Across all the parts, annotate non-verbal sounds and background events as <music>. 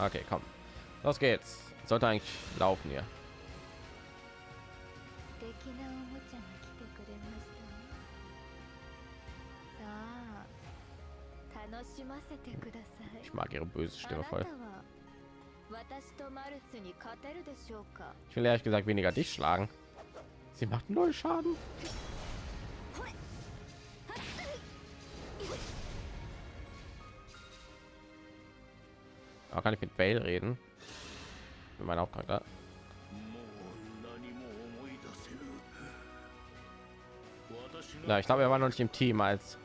Okay, komm. Los geht's. Sollte eigentlich laufen hier. Ich mag ihre böse Stimme voll. Ich will ehrlich gesagt weniger dich schlagen. Sie macht null Schaden. Aber kann ich mit Bale reden? Mit meinem Hauptcharakter. Ja, ich glaube, er war noch nicht im Team, als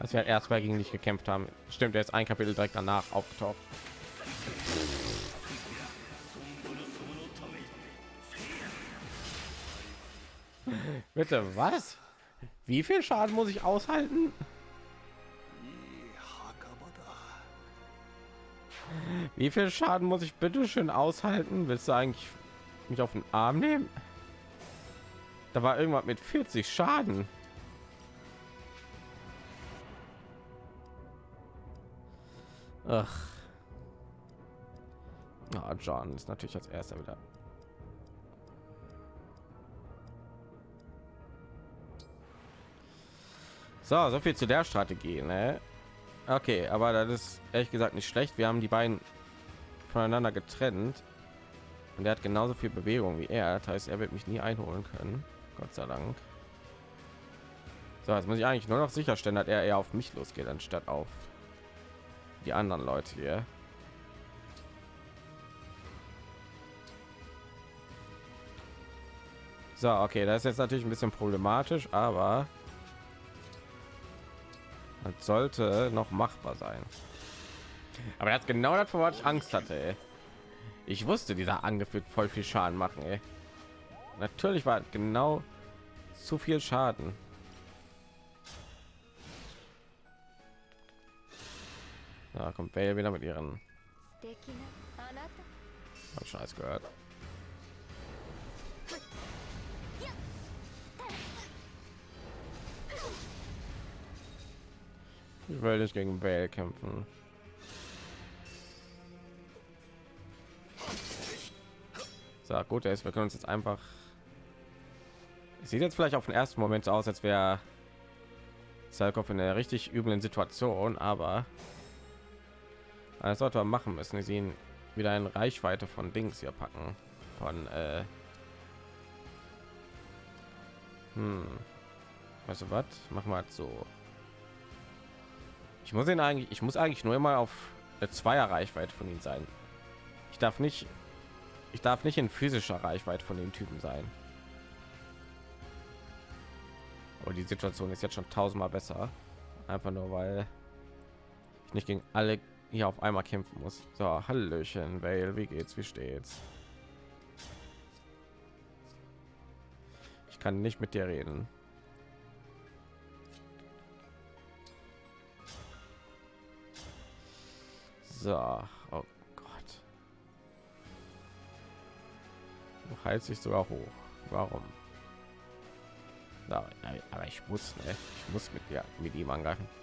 als wir halt erstmal gegen dich gekämpft haben. Stimmt, er ist ein Kapitel direkt danach aufgetaucht. <laughs> Bitte was? Wie viel Schaden muss ich aushalten? Wie viel Schaden muss ich bitte schön aushalten? Willst du eigentlich mich auf den Arm nehmen? Da war irgendwas mit 40 Schaden. Ach. Ah, John ist natürlich als erster wieder. So, so viel zu der Strategie, ne? Okay, aber das ist ehrlich gesagt nicht schlecht. Wir haben die beiden voneinander getrennt und er hat genauso viel Bewegung wie er. Das heißt, er wird mich nie einholen können. Gott sei Dank. So, jetzt muss ich eigentlich nur noch sicherstellen, dass er eher auf mich losgeht, anstatt auf die anderen Leute hier. So, okay, das ist jetzt natürlich ein bisschen problematisch, aber das sollte noch machbar sein. Aber das genau das, vor ich Angst hatte. Ey. Ich wusste, dieser Angriff wird voll viel Schaden machen. Ey. Natürlich war genau zu viel Schaden. Da kommt Vale wieder mit ihren. Hab Scheiß gehört. Ich will nicht gegen Vale kämpfen. So gut, ist. Wir können uns jetzt einfach. Sieht jetzt vielleicht auf den ersten Moment so aus, als wäre Salkov in einer richtig üblen Situation, aber das sollte man machen müssen. Sie ihn wieder in Reichweite von Dings hier packen. Von äh hm. Weißt du was? Machen wir halt so. Ich muss ihn eigentlich, ich muss eigentlich nur immer auf eine Zweier Reichweite von ihm sein. Ich darf nicht, ich darf nicht in physischer Reichweite von dem Typen sein. Aber die Situation ist jetzt schon tausendmal besser. Einfach nur weil ich nicht gegen alle hier auf einmal kämpfen muss. So, Hallöchen, Vale, wie geht's, wie steht's? Ich kann nicht mit dir reden. So, heilt sich sogar hoch. Warum? Aber ich muss, ne? ich muss mit ja, mit ihm angreifen. <laughs>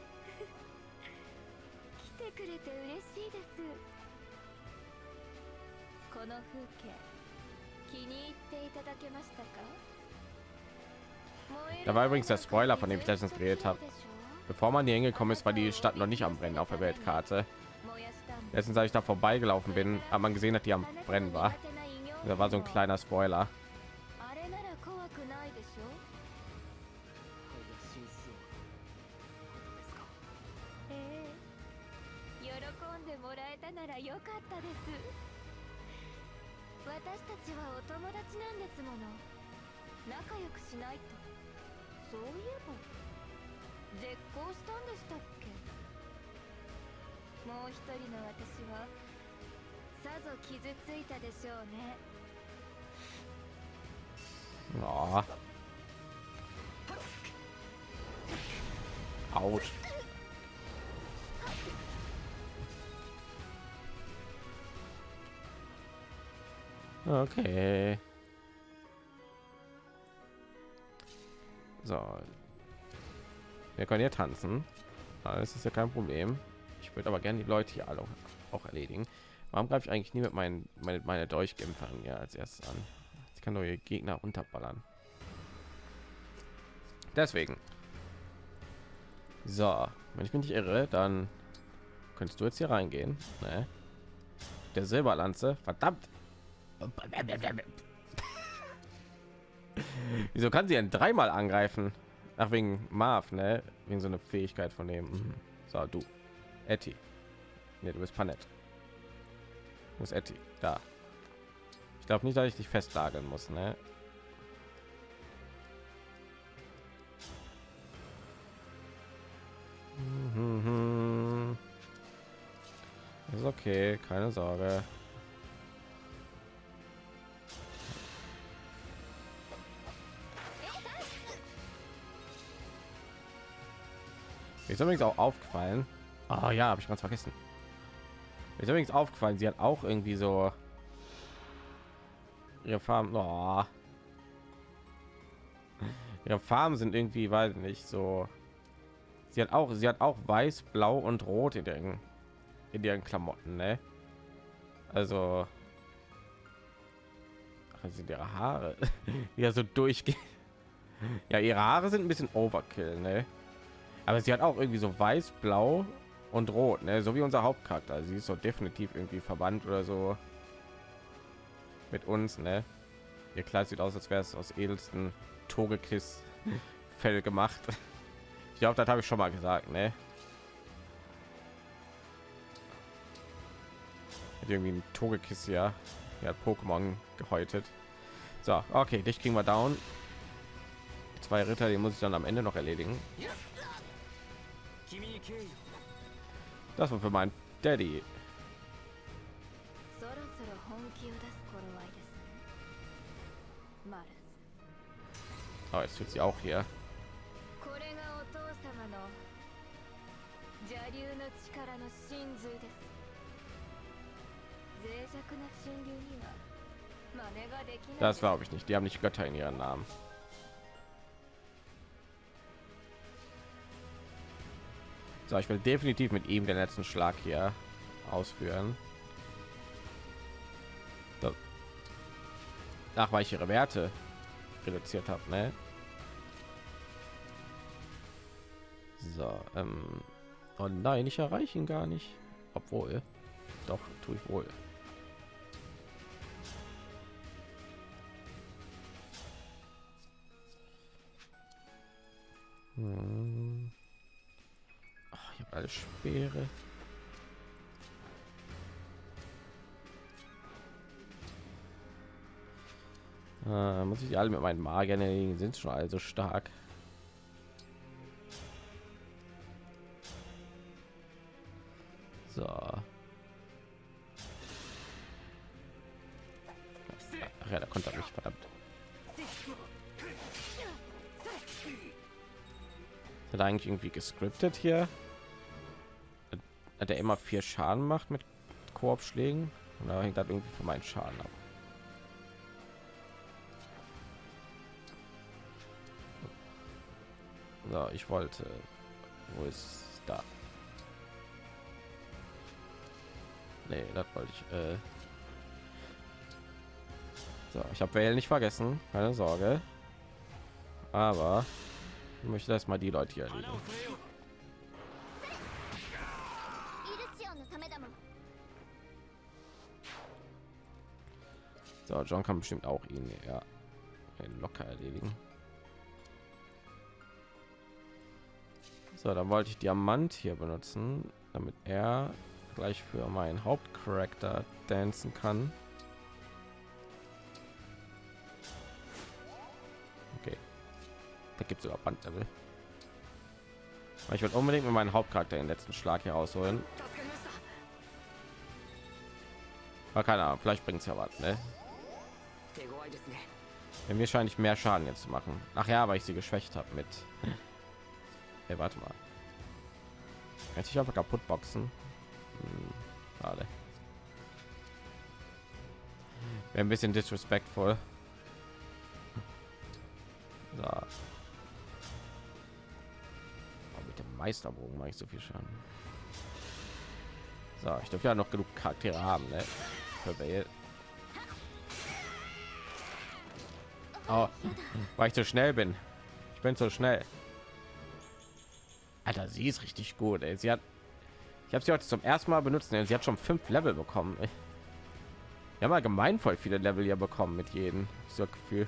Da war übrigens der Spoiler, von dem ich letztens geredet habe. Bevor man hier hingekommen ist, war die Stadt noch nicht am Brennen auf der Weltkarte. Letztens, als ich da vorbeigelaufen bin, aber man gesehen dass die am Brennen war. Da war so ein kleiner Spoiler. あ Oh. Autsch. Okay. So. Wir können hier tanzen. Das ist ja kein Problem. Ich würde aber gerne die Leute hier alle auch, auch erledigen. Warum greife ich eigentlich nie mit meinen meine, meine Dolchkämpfern ja als erstes an? Kann neue Gegner unterballern. Deswegen. So, wenn ich mich nicht irre, dann könntest du jetzt hier reingehen. Ne? Der Silberlanze, verdammt. <laughs> Wieso kann sie denn dreimal angreifen? Ach, wegen Marv, ne? Wegen so eine Fähigkeit von dem. Mhm. So, du. Etty. Ne, du bist Panett. Wo ist Etty? Da. Ich glaube nicht, dass ich dich festlagen muss, ne? Mhm. Ist okay, keine Sorge. Ist übrigens auch aufgefallen. Ah ja, habe ich ganz vergessen. Ist übrigens aufgefallen, sie hat auch irgendwie so ihre Farben. Oh. Ihre Farben sind irgendwie, weiß nicht, so. Sie hat auch, sie hat auch weiß, blau und rot in ihren in ihren Klamotten, ne? Also Ach, sind ihre Haare <laughs> ja so durchgehen. Ja, ihre Haare sind ein bisschen Overkill, ne? Aber sie hat auch irgendwie so weiß, blau und rot, ne? so wie unser Hauptcharakter. Sie ist so definitiv irgendwie verwandt oder so mit uns. Ne? Ihr Kleid sieht aus, als wäre es aus edelsten Togekiss Fell gemacht. Ich glaube, das habe ich schon mal gesagt. Ne? Hat irgendwie ein Togekiss ja, ja Pokémon gehäutet. So, okay, dich kriegen wir down. Zwei Ritter, die muss ich dann am Ende noch erledigen. Das war für mein Daddy. Aber oh, jetzt tut sie auch hier. Das glaube ich nicht. Die haben nicht Götter in ihren Namen. So, ich will definitiv mit ihm den letzten Schlag hier ausführen. Ach, weil ich ihre Werte reduziert habe, ne? So, ähm, oh nein, ich erreiche ihn gar nicht. Obwohl, doch, tue ich wohl. Hm. Ach, ich habe alles Speere. Äh, muss ich alle mit meinen Magiern erledigen? Sind schon also stark. So. Ach ja, da konnte er mich verdammt. Hat er eigentlich irgendwie gescriptet hier? Hat er immer vier Schaden macht mit Korbschlägen? Oder hängt das irgendwie von meinen Schaden ab? So, ich wollte. Wo ist da? Nee, das wollte ich. Äh so, ich habe wählen nicht vergessen, keine Sorge. Aber ich möchte erstmal die Leute hier erledigen. So, John kann bestimmt auch ihn ja locker erledigen. So, dann wollte ich Diamant hier benutzen, damit er gleich für meinen Hauptcharakter dancen kann. Okay, da gibt es sogar Bandlevel. Ich will unbedingt mit meinen Hauptcharakter den letzten Schlag herausholen. Aber keine Ahnung, vielleicht bringt es ja was, ne? Ja, mir scheint ich mehr Schaden jetzt zu machen. Ach ja, weil ich sie geschwächt habe mit. Hey, warte mal. Kann ich einfach kaputt boxen? Hm, schade. Wäre ein bisschen disrespectful. So. Oh, mit dem Meisterbogen mache ich so viel Schaden. So, ich dürfte ja noch genug Charaktere haben, ne? Vale. Oh, weil ich zu schnell bin. Ich bin zu schnell. Alter, sie ist richtig gut. Ey. Sie hat, ich habe sie heute zum ersten Mal benutzt. Ey. Sie hat schon fünf Level bekommen. Ey. Wir haben allgemein voll viele Level hier bekommen mit jedem. So Gefühl.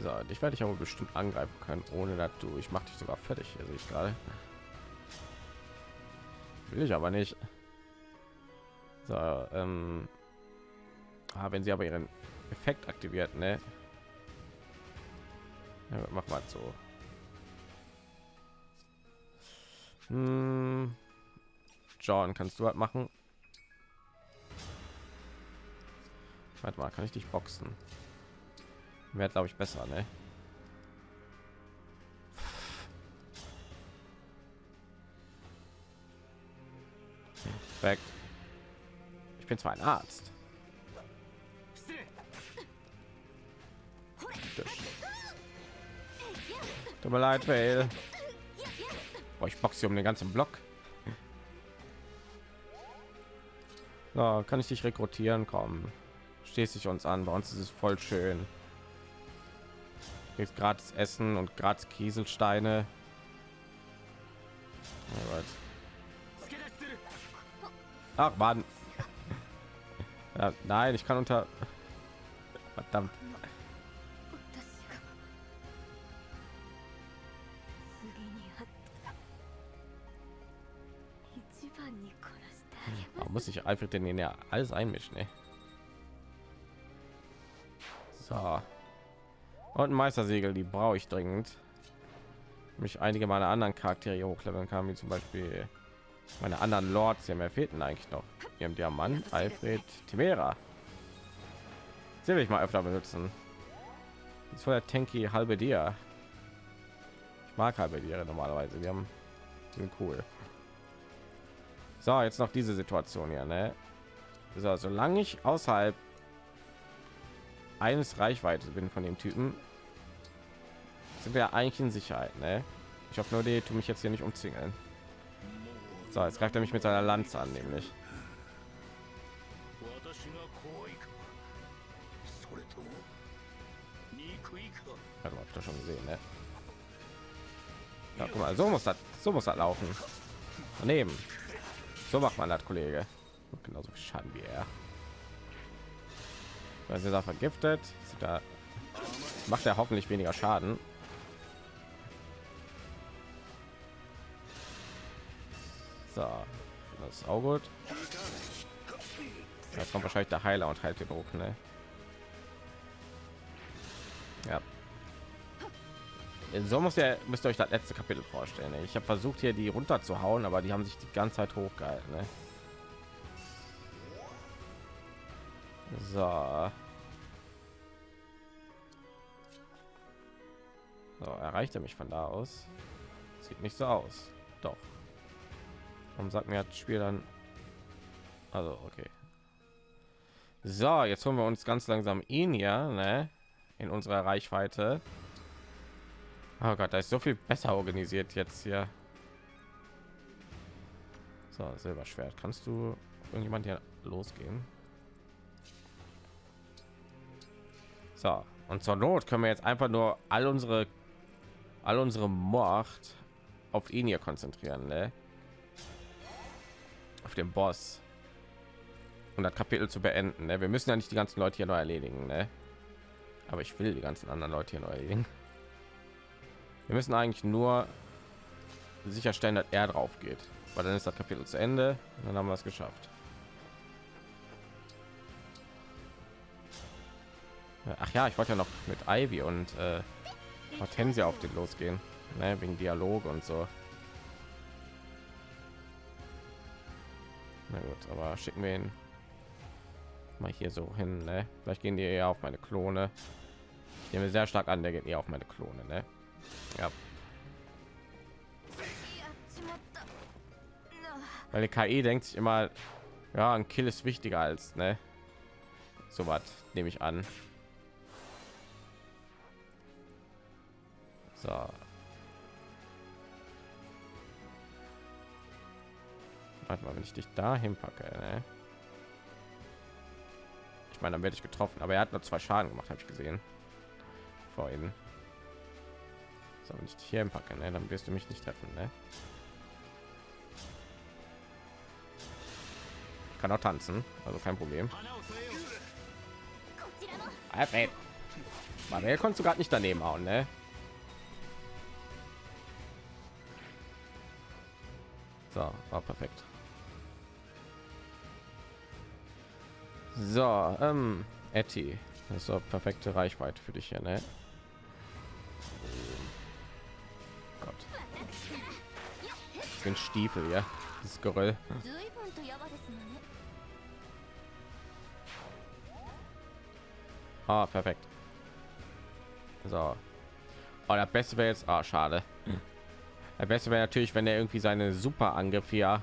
So, ich werde ich aber bestimmt angreifen können, ohne dass du. Ich mache dich sogar fertig. Also ich gerade. Will ich aber nicht. So, ähm, ah, wenn sie aber ihren Effekt aktiviert, ne? Ja, mach mal so. Hm. John, kannst du halt machen? Warte mal, kann ich dich boxen? Wäre glaube ich besser, ne? Perfekt. Ich bin zwar ein Arzt. Tut mir leid, weil Boah, ich boxe um den ganzen Block. So, kann ich dich rekrutieren? kommen? Stehst dich uns an. Bei uns ist es voll schön. Jetzt gratis Essen und gratis Kieselsteine. Ach man. <laughs> Ja, nein, ich kann unter. Verdammt. Muss ich einfach den ja alles einmischen ey. so. Und ein meistersegel die brauche ich dringend. Mich einige meiner anderen charaktere hochleveln kann wie zum beispiel meine anderen lords. Ja mehr fehlten eigentlich noch? Wir haben diamant alfred timera. Sie will ich mal öfter benutzen. Das voll der tanky halbe dir ich mag halbe dir normalerweise. Wir haben sind cool so, jetzt noch diese Situation hier, ne? So, solange ich außerhalb eines Reichweite bin von dem Typen, sind wir eigentlich in Sicherheit, ne? Ich hoffe nur, die tun mich jetzt hier nicht umzingeln. So, jetzt greift er mich mit seiner Lanze an, nämlich. Also, habe ich doch schon gesehen, ne? Ja, guck mal, so muss das, so muss das laufen. Daneben. So macht man das, Kollege. Genauso viel Schaden wie er. Weil sie da vergiftet, da macht er hoffentlich weniger Schaden. So, das ist auch gut. Jetzt kommt wahrscheinlich der Heiler und heilt den hoch, ne? Ja. So muss ja müsst ihr euch das letzte Kapitel vorstellen. Ne? Ich habe versucht hier die runter zu hauen, aber die haben sich die ganze Zeit hochgehalten. Ne? So. so. Erreicht er mich von da aus? Sieht nicht so aus. Doch. Warum sagt mir das Spiel dann? Also okay. So, jetzt holen wir uns ganz langsam ihn ja, ne? In unserer Reichweite. Oh Gott, da ist so viel besser organisiert jetzt hier. So, Silberschwert. Kannst du irgendjemand hier losgehen? So, und zur Not können wir jetzt einfach nur all unsere all unsere Macht auf ihn hier konzentrieren, ne? Auf den Boss. Und das Kapitel zu beenden. Ne? Wir müssen ja nicht die ganzen Leute hier neu erledigen, ne? Aber ich will die ganzen anderen Leute hier neu erledigen. Wir müssen eigentlich nur sicherstellen, dass er drauf geht, weil dann ist das Kapitel zu Ende. Und dann haben wir es geschafft. Ach ja, ich wollte ja noch mit Ivy und äh, Hortensia auf den losgehen, ne, wegen Dialog und so. Na gut, aber schicken wir ihn mal hier so hin. Ne? Vielleicht gehen die eher auf meine Klone. Ich nehme sehr stark an, der geht eher auf meine Klone. Ne? Ja. Weil die KI denkt sich immer, ja, ein Kill ist wichtiger als, ne? So was nehme ich an. So. Warte mal, wenn ich dich da hinpacke, ne? Ich meine, dann werde ich getroffen, aber er hat nur zwei Schaden gemacht, habe ich gesehen. Vorhin. So, wenn ich dich hier empacke, ne, dann wirst du mich nicht treffen. Ne? Ich kann auch tanzen, also kein Problem. Ah, manuel konntest du gerade nicht daneben hauen, ne? So, war perfekt. So, ähm, Etty, das ist doch perfekte Reichweite für dich hier, ne? für ein Stiefel, ja? Das Geröll. Ah, perfekt. So. Oh, der Beste wäre jetzt... Ah, schade. Der Beste wäre natürlich, wenn er irgendwie seine super Angriff hier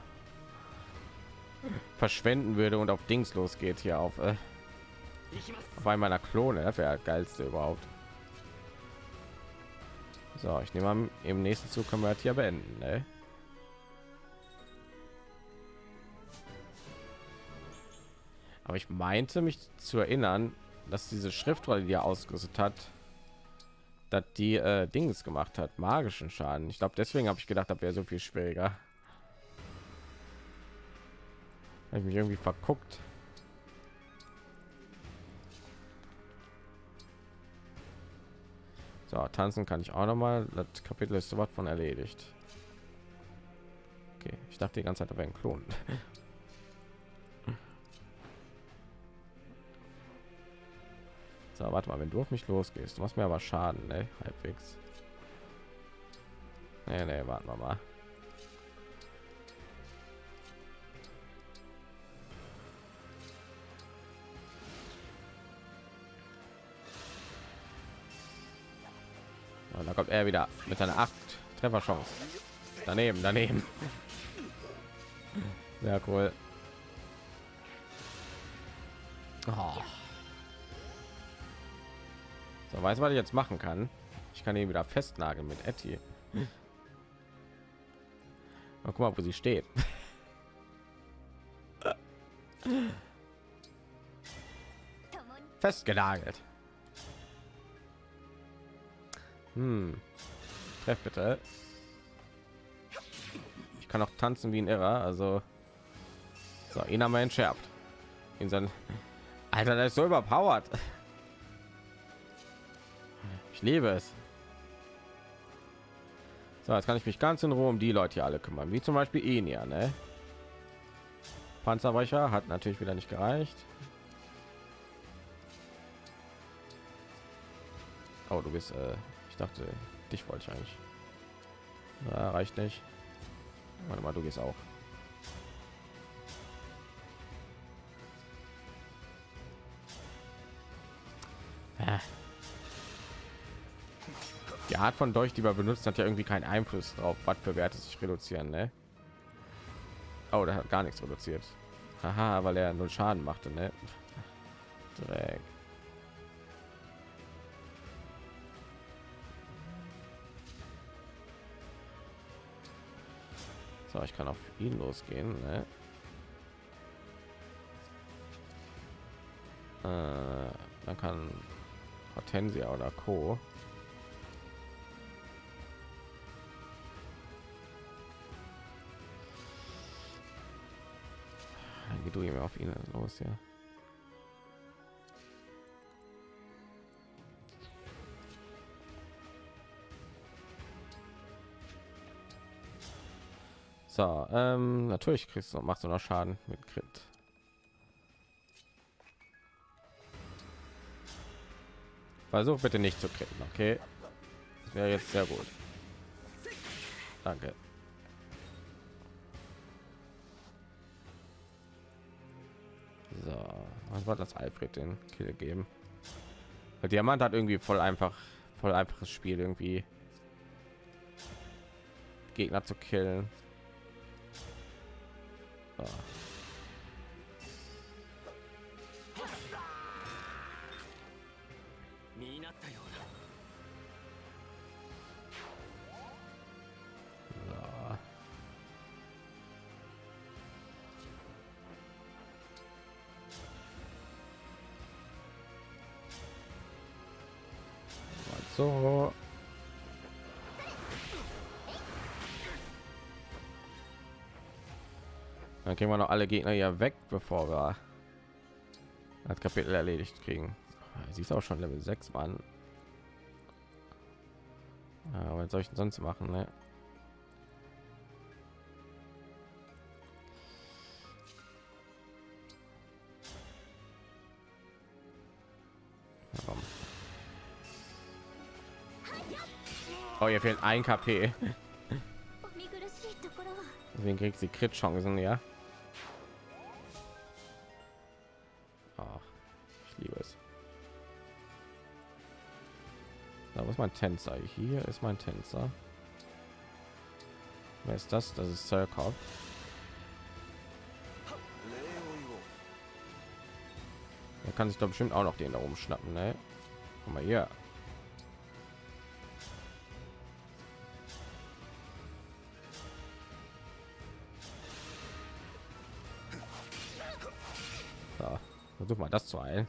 verschwenden würde und auf Dings losgeht hier auf... Äh, auf einmal meiner Klone. Das wäre geilste überhaupt. So, ich nehme an, im nächsten Zug können wir das hier beenden. Ne? Aber ich meinte mich zu erinnern, dass diese Schriftrolle, die er ausgerüstet hat, dass die äh, Dings gemacht hat, magischen Schaden. Ich glaube, deswegen habe ich gedacht, das wäre so viel schwieriger. Hab ich mich irgendwie verguckt. So, tanzen kann ich auch noch mal. Das Kapitel ist sowas von erledigt. Okay, ich dachte die ganze Zeit, wäre ein <laughs> So, warte mal, wenn du auf mich losgehst, du machst mir aber Schaden, ne? Halbwegs. Nee, nee, warten wir mal. Und da kommt er wieder mit seiner 8 Trefferchance. Daneben, daneben. Sehr cool. Oh. So, weiß was ich jetzt machen kann. Ich kann ihn wieder festnageln mit Etty. Guck mal, wo sie steht. Festgenagelt. Hm. Treff bitte. Ich kann auch tanzen wie ein Irrer, also so, ihn haben wir entschärft. In sein Alter, der ist so überpowered. Ich liebe es. So, jetzt kann ich mich ganz in Ruhe um die Leute hier alle kümmern, wie zum Beispiel ja, ne? Panzerbrecher hat natürlich wieder nicht gereicht. Oh, du bist, äh, ich dachte, dich wollte ich eigentlich. Ja, reicht nicht. Warte mal, du gehst auch. Ah. Die Art von Dolch, die wir benutzen, hat ja irgendwie keinen Einfluss drauf, was für Werte sich reduzieren, ne? Oh, der hat gar nichts reduziert. Aha, weil er null Schaden machte, ne? Dreck. So, ich kann auf ihn losgehen, ne? Äh, dann kann Hortensia oder Co. Geh du ihm auf ihn los, ja. So, ähm, natürlich kriegst du machst du noch Schaden mit Crit. Versuch bitte nicht zu kritten, okay? Wäre jetzt sehr gut. Danke. Was war das Alfred den Kill geben? Der Diamant hat irgendwie voll einfach, voll einfaches Spiel irgendwie. Gegner zu killen. So. So. Dann kriegen wir noch alle Gegner hier weg, bevor wir das Kapitel erledigt kriegen. Sie ist auch schon Level 6 Mann. Ja, was soll ich denn sonst machen? Ne? ihr fehlt ein KP. <laughs> Deswegen kriegt sie Crit Chancen, ja. Ach, ich liebe es. Da ist mein Tänzer. Hier ist mein Tänzer. Wer ist das? Das ist Zerkov. Er kann sich doch bestimmt auch noch den da oben schnappen, ne? Guck mal hier. Versuch mal das zu heilen.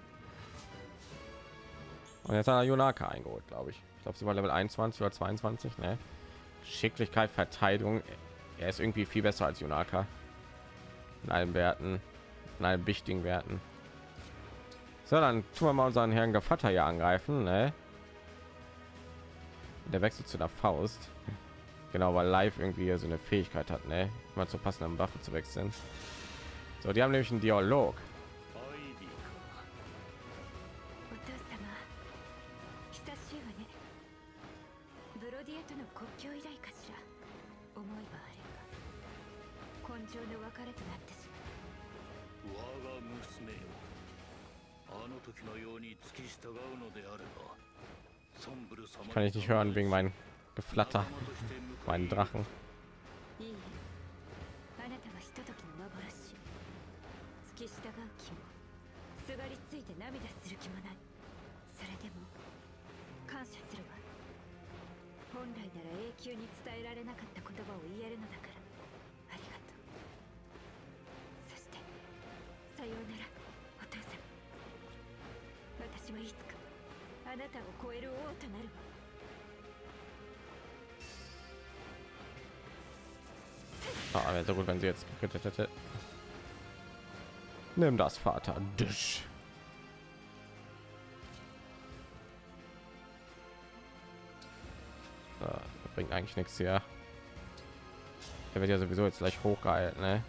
Und jetzt hat er Junaka eingeholt, glaube ich. Ich glaube, sie war Level 21 oder 22, ne? Schicklichkeit, Verteidigung. Er ist irgendwie viel besser als Junaka. In allen Werten, in allen wichtigen Werten. So, dann tun wir mal unseren Herrn Gevatter hier angreifen, ne? Der wechselt zu der Faust. Genau, weil Live irgendwie so eine Fähigkeit hat, ne? Mal zur passenden Waffe zu wechseln. So, die haben nämlich einen Dialog. richtig hören wegen meinem Geflatter, meinen Drachen. Thank you. あなたを超える王となるわ wäre so gut, wenn sie jetzt gekrittet hätte. Nimm das, Vater. Düsch. So, das bringt eigentlich nichts hier. Er wird ja sowieso jetzt gleich hochgehalten, ne?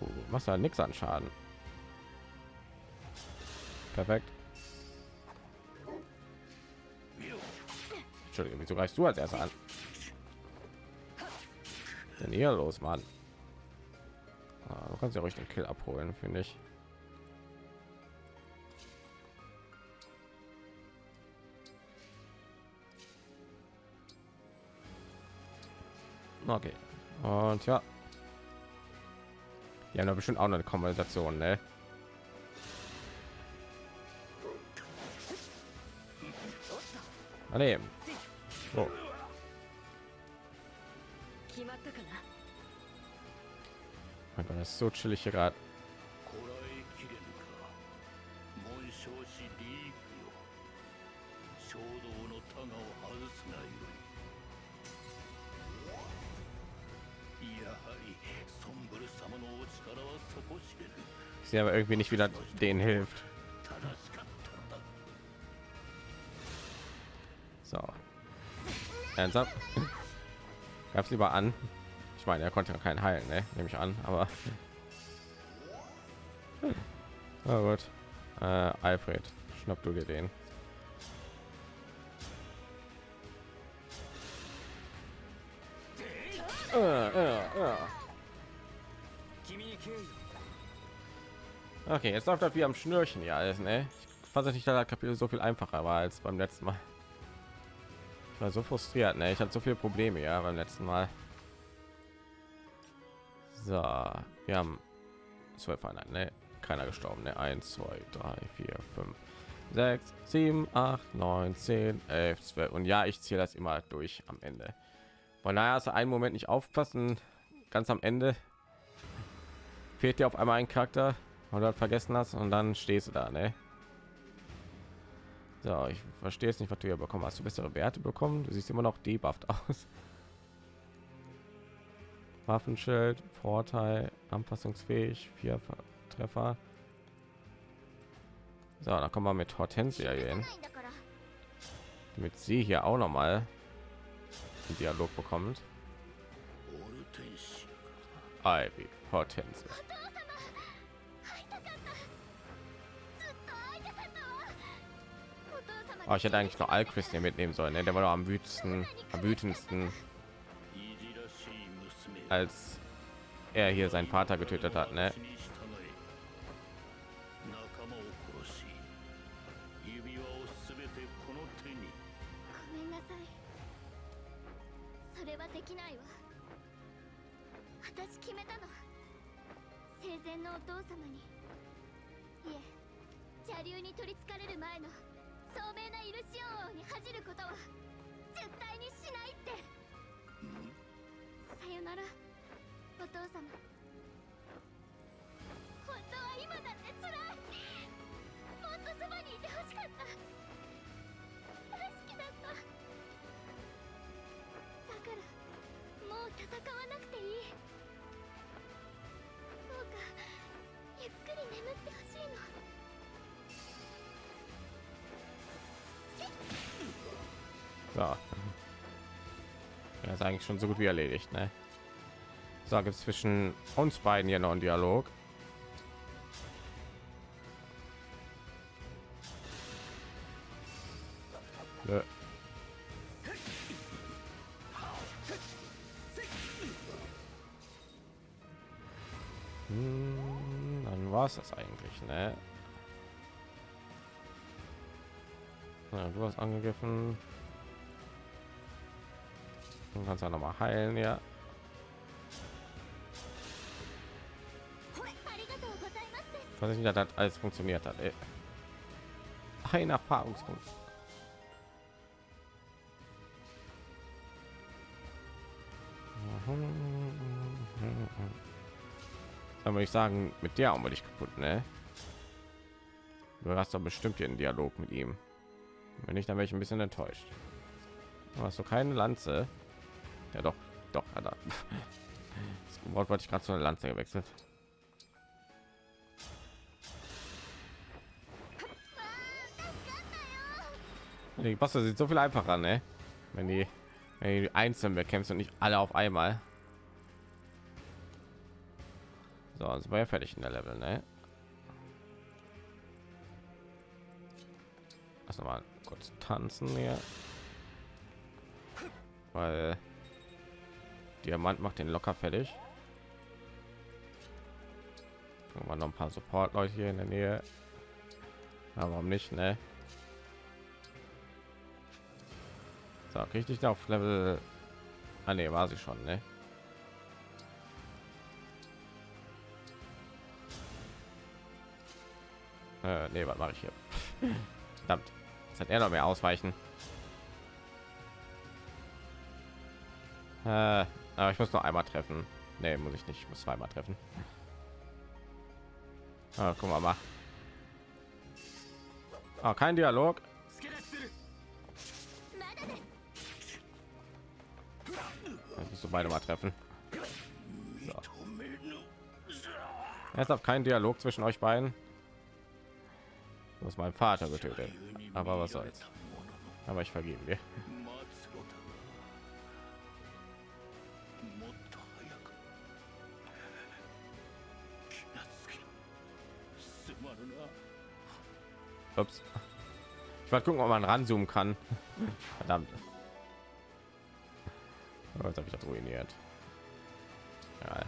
Uh, machst da nichts an Schaden. Perfekt. Entschuldigung, wieso greifst du als erster an? Denn hier los, Mann? Ah, du kannst ja ruhig den Kill abholen, finde ich. Okay. Und ja. Die haben bestimmt auch noch eine Konversation, ne? Daneben. So. mein Gott, das ist so chillig hier gerade. Sie aber irgendwie nicht wieder den hilft. So. Ernsthaft? Gab's lieber an. Ich meine, er konnte ja keinen heilen, ne? Nehme ich an, aber. Na gut. Äh, Alfred, schnapp du dir den. Äh, äh, äh. Okay, jetzt läuft das wie am Schnürchen ja alles, ne? Ich fand es nicht, dass das Kapitel so viel einfacher war als beim letzten Mal. Ich war so frustriert, ne? Ich hatte so viele Probleme ja beim letzten Mal. So, wir haben zwölf Einheiten, ne? Keiner gestorben, ne? Eins, zwei, drei, vier, fünf, sechs, sieben, acht, neun, zehn, elf, zwölf. Und ja, ich zähle das immer durch am Ende. Von daher hast du einen Moment nicht aufpassen, ganz am Ende fehlt dir auf einmal ein Charakter, halt vergessen hast und dann stehst du da, ne? So, ich verstehe jetzt nicht, was du hier bekommen hast. Du bessere Werte bekommen. Du siehst immer noch debufft <laughs> aus. Waffenschild, Vorteil, anpassungsfähig, vier Treffer. So, da kommen wir mit Hortensia hier. Damit sie hier auch noch mal einen Dialog bekommt. Ivy, Hortensia. Oh, ich hätte eigentlich noch Alquist hier mitnehmen sollen. Ne? Der war doch am wütendsten, am wütendsten als er hier seinen Vater getötet hat. Ne? Eigentlich schon so gut wie erledigt. Ne? So, gibt es zwischen uns beiden hier noch einen Dialog. Nö. Hm, dann war es das eigentlich, ne? Ja, du hast angegriffen. Du kannst auch noch mal heilen, ja. Weiß nicht, dass das alles funktioniert hat. Ey. Ein Erfahrungspunkt. Dann würde ich sagen, mit der haben wir dich kaputt, ne? Du hast doch bestimmt hier einen Dialog mit ihm. Wenn nicht, dann wäre ich ein bisschen enttäuscht. Du hast du keine Lanze? Ja, doch, doch, hat er. <laughs> Das Wort wollte ich gerade zu einer Lanze gewechselt. Die Bosse sieht so viel einfacher, ne? Wenn die, wenn die einzeln bekämpft und nicht alle auf einmal. So, also war ja fertig in der Level, ne? Lass noch mal kurz tanzen hier. Weil Diamant macht den locker fertig. Aber noch ein paar Support-Leute hier in der Nähe. Aber warum nicht, ne? So, krieg ich auf Level. Ah, ne, war sie schon, ne? Äh, nee, was mache ich hier? <laughs> Verdammt. Jetzt hat er noch mehr ausweichen. Äh, aber ich muss noch einmal treffen. Nee, muss ich nicht. Ich muss zweimal treffen. Ah, guck mal. mal. Ah, kein Dialog. Musst du beide mal treffen. So. Jetzt auf keinen Dialog zwischen euch beiden. Du hast meinen Vater getötet. Aber was soll's. Aber ich vergeben dir. Ups. Ich wollte gucken, ob man ranzoomen kann. Verdammt. Oh, Jetzt habe ich das ruiniert. Ja.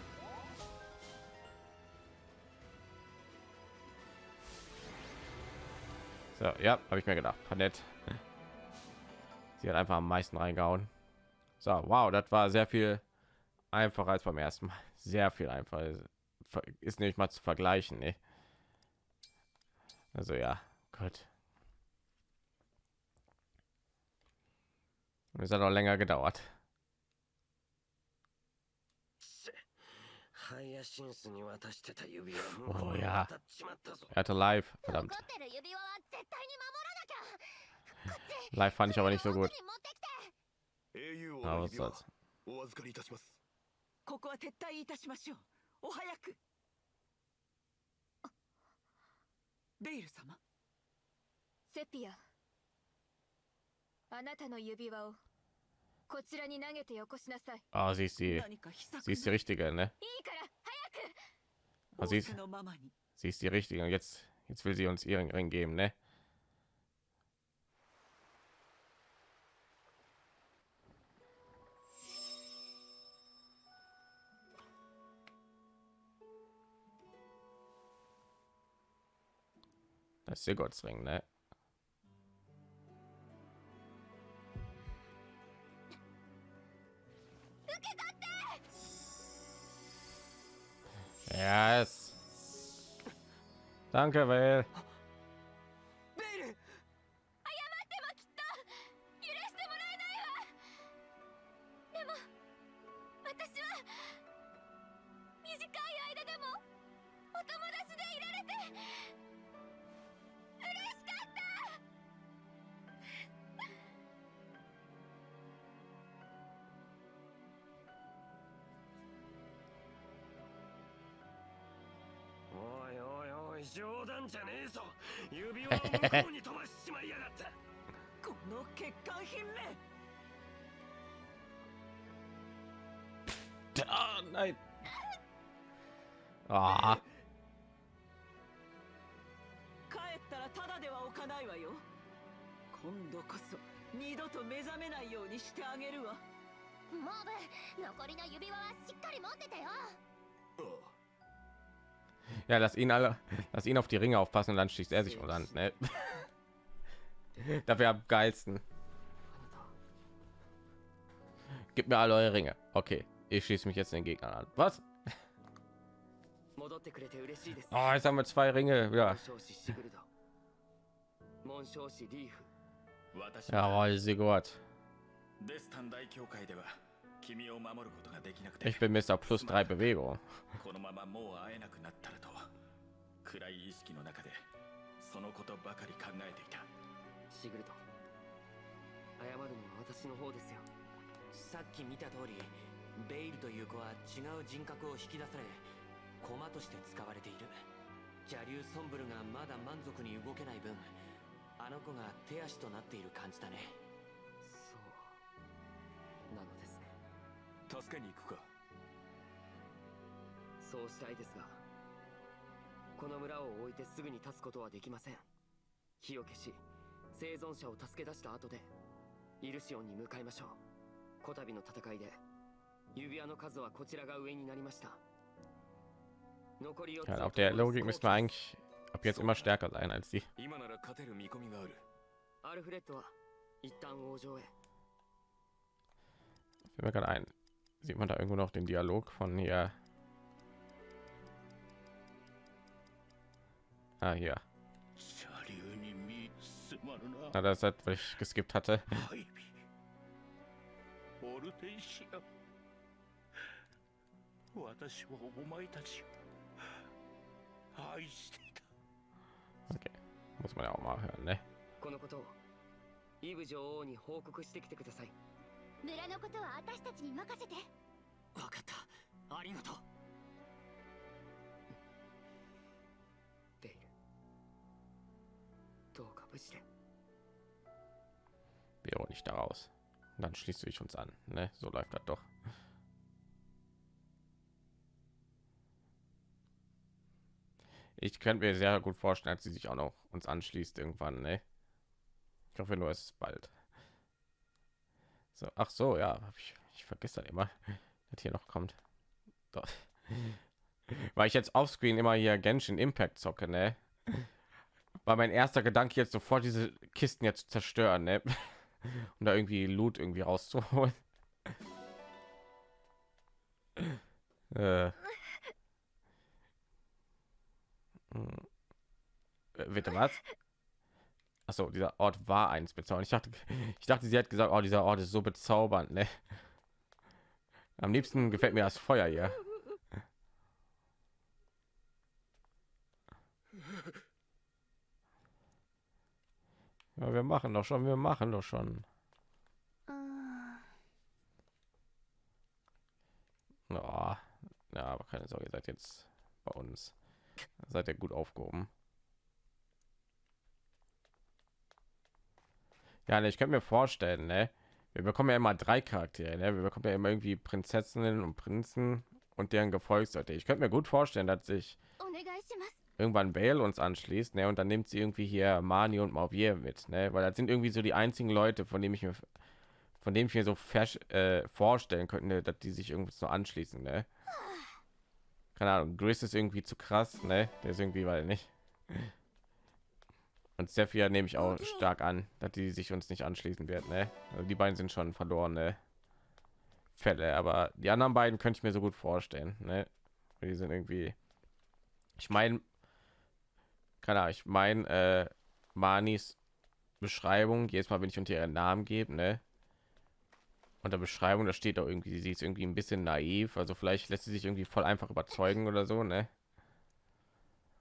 So, ja, habe ich mir gedacht. War nett. Sie hat einfach am meisten reingehauen. So, wow, das war sehr viel einfacher als beim ersten Mal. Sehr viel einfacher. Ist nicht mal zu vergleichen. Ne? Also ja, gut. Es hat auch länger gedauert. ハイヤシンスに渡してた指輪お向こうにや渡っちまったぞ Er hatte live, verdammt. 残ってる指輪は絶対に守らなきゃ Live fand ich aber nicht so gut. 持ってきて英雄王 Aber の was 指輪 soll's. お預かりいたしますここは撤退いたしましょうお早くベイル様 セピアあなたの指輪をこちらに投げてよこしなさい Ah, sie ist die, 何か秘策 sie ist die richtige, ne? いいから早く Ah, sie ist, 仰せのままに sie ist die richtige. Und jetzt, jetzt will sie uns ihren Ring geben, ne? Das ist Sigurds Ring, ne? Yes. Danke, Will. 冗談じゃねえぞ。<laughs> 指輪を向こうに飛ばしちまいやがった。この欠陥品め。Ah, nein. Ah, 帰ったらただでは置かないわよ。今度こそ二度と目覚めないようにしてあげるわ。モーブ残りの指輪はしっかり持っててよ Ja, lass ihn alle, lass ihn auf die Ringe aufpassen und dann schießt er sich und dann. Ne? <laughs> Dafür am geilsten. Gib mir alle eure Ringe. Okay, ich schieße mich jetzt den Gegner an. Was? Oh, jetzt haben wir zwei Ringe. Ja. Jawohl, Sigurd. Ich bin Mr. Plus drei Bewegung. <laughs> 暗い意識の中でそのことばかり考えていた。シグルド謝るのは私の方ですよ。さっき見た通りベイルという子は違う人格を引き出され駒として使われている。邪竜ソンブルがまだ満足に動けない分あの子が手足となっている感じだね。そう。なのです。ね助けに行くか。そうしたいですがこの村を置いてすぐに立つことはできません。火を消し生存者を助け出した後でイルシオンに向かいましょう。こたびの戦いで指輪の数はこちらが上になりました。残り4つはロギングスマンキーアピアスマシュタカーライナーズ今なら勝てる見込みがある。アルフレッドは一旦王城へ。Fällt mir gerade ein, sieht man da irgendwo noch den Dialog von hier? Ah, hier. Na, das hat, weil ich geskippt hatte. Okay. Muss man ja auch mal hören, ne? このことをイブ女王に報告してきてください村のことは私たちに任せて分かったありがとう Wäre nicht daraus. Und dann schließt du dich uns an. Ne? So läuft das doch. Ich könnte mir sehr gut vorstellen, dass sie sich auch noch uns anschließt irgendwann. Ne? Ich hoffe nur, es ist bald. So, ach so, ja, ich, ich vergesse dann immer, <laughs> dass hier noch kommt. Doch. <laughs> Weil ich jetzt auf Screen immer hier Genshin Impact zocke, ne? War mein erster Gedanke jetzt sofort diese Kisten jetzt zerstören, ne? <laughs> Und da irgendwie Loot irgendwie rauszuholen. <laughs> äh. Äh, Bitte was? Achso, dieser Ort war eins bezaubernd. Ich dachte, ich dachte, sie hat gesagt, oh, dieser Ort ist so bezaubernd. Ne? Am liebsten gefällt mir das Feuer hier. Ja, wir machen doch schon, wir machen doch schon. Oh. Ja, aber keine Sorge, seid jetzt bei uns. Seid ihr gut aufgehoben. Ja, ne, ich könnte mir vorstellen, ne? Wir bekommen ja immer drei Charaktere, ne? Wir bekommen ja immer irgendwie Prinzessinnen und Prinzen und deren Gefolgsleute. Ich könnte mir gut vorstellen, dass sich irgendwann Bale uns anschließt, ne? Und dann nimmt sie irgendwie hier Mani und Mauvier mit, ne? Weil das sind irgendwie so die einzigen Leute, von denen ich mir von dem ich mir so äh, vorstellen könnte, dass die sich irgendwie so anschließen, ne? Keine Ahnung, Gris ist irgendwie zu krass, ne? Der ist irgendwie, weil nicht. Und Sephia nehme ich auch stark an, dass die sich uns nicht anschließen wird, ne? Also die beiden sind schon verlorene Fälle, aber die anderen beiden könnte ich mir so gut vorstellen, ne? Die sind irgendwie. Ich meine, keine Ahnung, ich meine, äh, Manis Beschreibung, jedes Mal, wenn ich unter ihren Namen gebe, ne? Unter Beschreibung, da steht auch irgendwie, sie ist irgendwie ein bisschen naiv, also vielleicht lässt sie sich irgendwie voll einfach überzeugen oder so, ne?